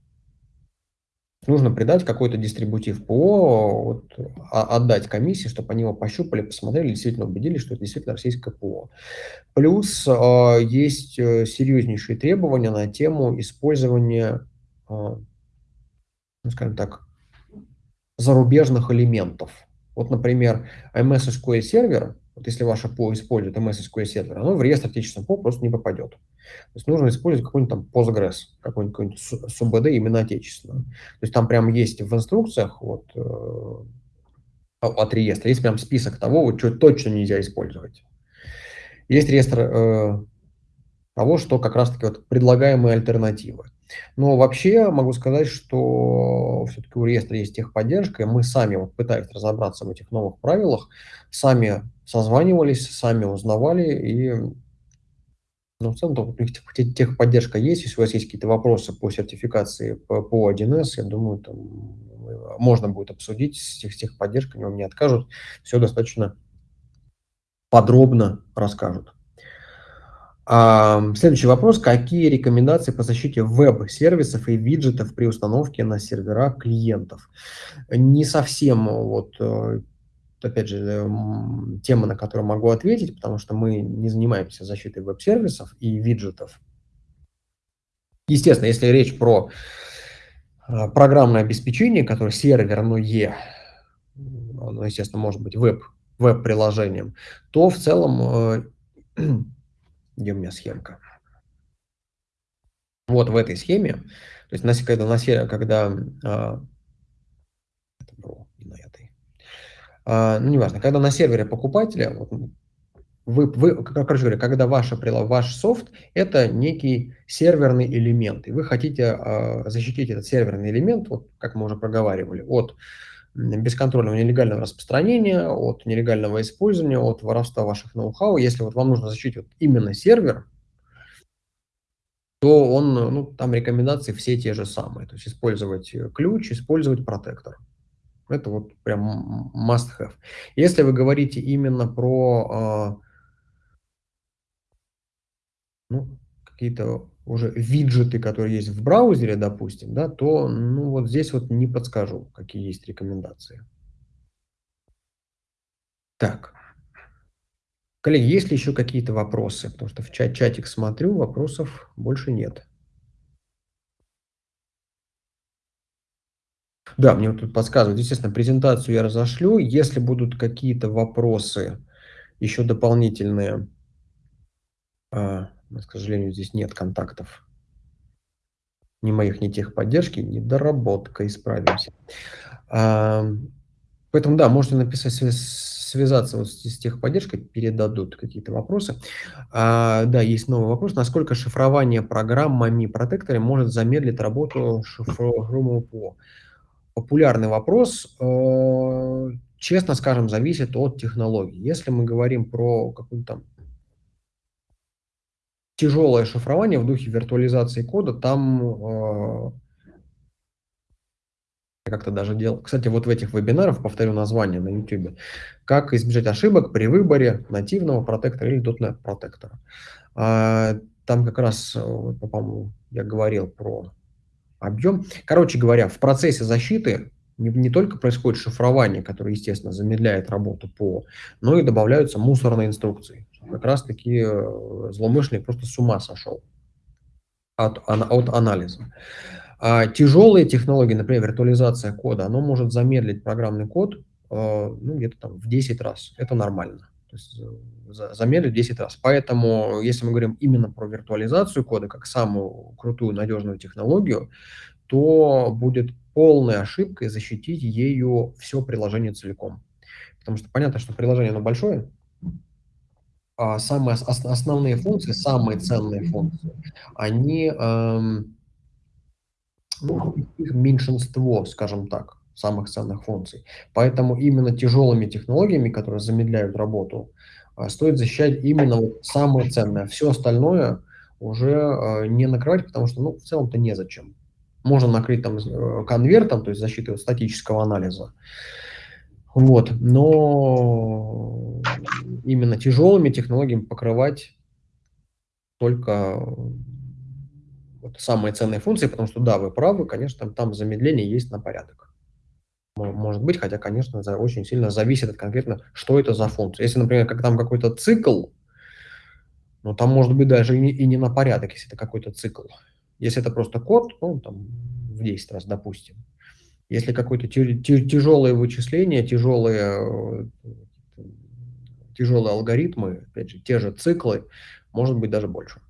нужно придать какой-то дистрибутив ПО, вот, а, отдать комиссии, чтобы они его пощупали, посмотрели, действительно убедились, что это действительно российское ПО. Плюс э, есть э, серьезнейшие требования на тему использования, э, ну, скажем так, зарубежных элементов. Вот, например, MS SQL сервер, вот если ваше ПО использует MS SQL сервер, оно в реестр отечественного ПО просто не попадет. То есть нужно использовать какой-нибудь там Postgres, какой-нибудь какой СУБД именно отечественного. То есть там прям есть в инструкциях вот, э, от реестра, есть прям список того, вот, что точно нельзя использовать. Есть реестр э, того, что как раз-таки вот предлагаемые альтернативы. Но вообще могу сказать, что все-таки у реестра есть техподдержка, и мы сами, вот пытаясь разобраться в этих новых правилах, сами созванивались, сами узнавали, и ну, в целом, техподдержка есть. Если у вас есть какие-то вопросы по сертификации по, по 1С, я думаю, там можно будет обсудить с, тех, с техподдержкой, вам не откажут. Все достаточно подробно расскажут. Следующий вопрос. Какие рекомендации по защите веб-сервисов и виджетов при установке на сервера клиентов? Не совсем вот э, опять же, эм, тема, на которую могу ответить, потому что мы не занимаемся защитой веб-сервисов и виджетов. Естественно, если речь про программное обеспечение, которое серверное, оно, естественно, может быть веб, веб-приложением, то в целом, э, где у меня схемка? Вот в этой схеме, то есть когда, на, когда а, это было не на этой, а, ну, неважно, когда на сервере покупателя, вот, вы, вы, короче говоря, когда ваше, ваш софт – это некий серверный элемент, и вы хотите э, защитить этот серверный элемент, вот, как мы уже проговаривали, от бесконтрольного нелегального распространения, от нелегального использования, от воровства ваших ноу-хау. Если вот вам нужно защитить вот именно сервер, то он, ну, там рекомендации все те же самые. То есть использовать ключ, использовать протектор. Это вот прям must have. Если вы говорите именно про э, ну, какие-то уже виджеты, которые есть в браузере, допустим, да, то ну, вот здесь вот не подскажу, какие есть рекомендации. Так. Коллеги, есть ли еще какие-то вопросы? Потому что в чат чатик смотрю, вопросов больше нет. Да, мне вот тут подсказывают. Естественно, презентацию я разошлю. Если будут какие-то вопросы еще дополнительные, а, к сожалению, здесь нет контактов ни моих, ни техподдержки, ни доработка, исправимся. А, поэтому, да, можете написать, связаться вот с, техподдержкой, передадут какие-то вопросы. А, да, есть новый вопрос. Насколько шифрование программами протекторами может замедлить работу шифруемого ПО? популярный вопрос, э, честно скажем, зависит от технологии. Если мы говорим про какое-то тяжелое шифрование в духе виртуализации кода, там э, как-то даже делал. Кстати, вот в этих вебинарах, повторю название на YouTube, как избежать ошибок при выборе нативного протектора или .NET протектора. А, там как раз, э, по-моему, я говорил про объем. Короче говоря, в процессе защиты не, не только происходит шифрование, которое, естественно, замедляет работу ПО, но и добавляются мусорные инструкции. Как раз таки э, злоумышленник просто с ума сошел от, от анализа. А тяжелые технологии, например, виртуализация кода, оно может замедлить программный код э, ну, где-то там в 10 раз. Это нормально. То есть э, замедлить 10 раз. Поэтому, если мы говорим именно про виртуализацию кода как самую крутую, надежную технологию, то будет полной ошибкой защитить ею все приложение целиком. Потому что понятно, что приложение оно большое, самые основные функции, самые ценные функции, они, эм, ну, их меньшинство, скажем так самых ценных функций. Поэтому именно тяжелыми технологиями, которые замедляют работу, а, стоит защищать именно вот самое ценное. Все остальное уже а, не накрывать, потому что, ну, в целом-то незачем. Можно накрыть там э, конвертом, то есть защитой статического анализа. Вот, но именно тяжелыми технологиями покрывать только вот самые ценные функции, потому что, да, вы правы, конечно, там, там замедление есть на порядок может быть, хотя, конечно, это очень сильно зависит от конкретно, что это за функция. Если, например, как там какой-то цикл, ну, там может быть даже и не, и не на порядок, если это какой-то цикл. Если это просто код, ну, там, в 10 раз, допустим. Если какое-то тяжелое вычисление, тяжелые, тяжелые алгоритмы, опять же, те же циклы, может быть даже больше.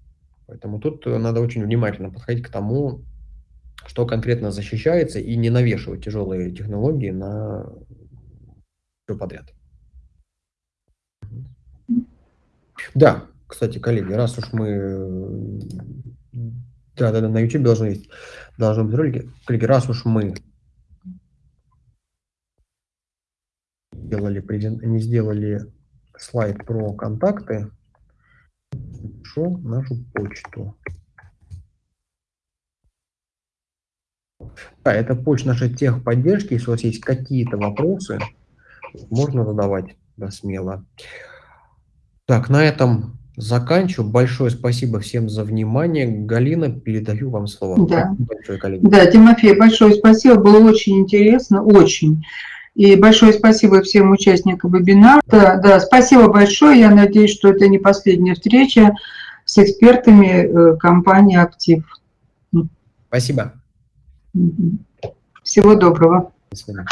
Поэтому тут надо очень внимательно подходить к тому, что конкретно защищается, и не навешивать тяжелые технологии на все подряд. Да, кстати, коллеги, раз уж мы Да, да, да, на YouTube должны. Должны быть ролики. Коллеги, раз уж мы сделали презент, не сделали слайд про контакты, пишу нашу почту. Да, это почта нашей техподдержки. Если у вас есть какие-то вопросы, можно задавать да, смело. Так, на этом заканчиваю. Большое спасибо всем за внимание. Галина, передаю вам слово. Да, большое, коллеги. да Тимофей, большое спасибо. Было очень интересно, очень. И большое спасибо всем участникам вебинара. Да, да, спасибо большое. Я надеюсь, что это не последняя встреча с экспертами э, компании «Актив». Спасибо. Всего доброго. До свидания.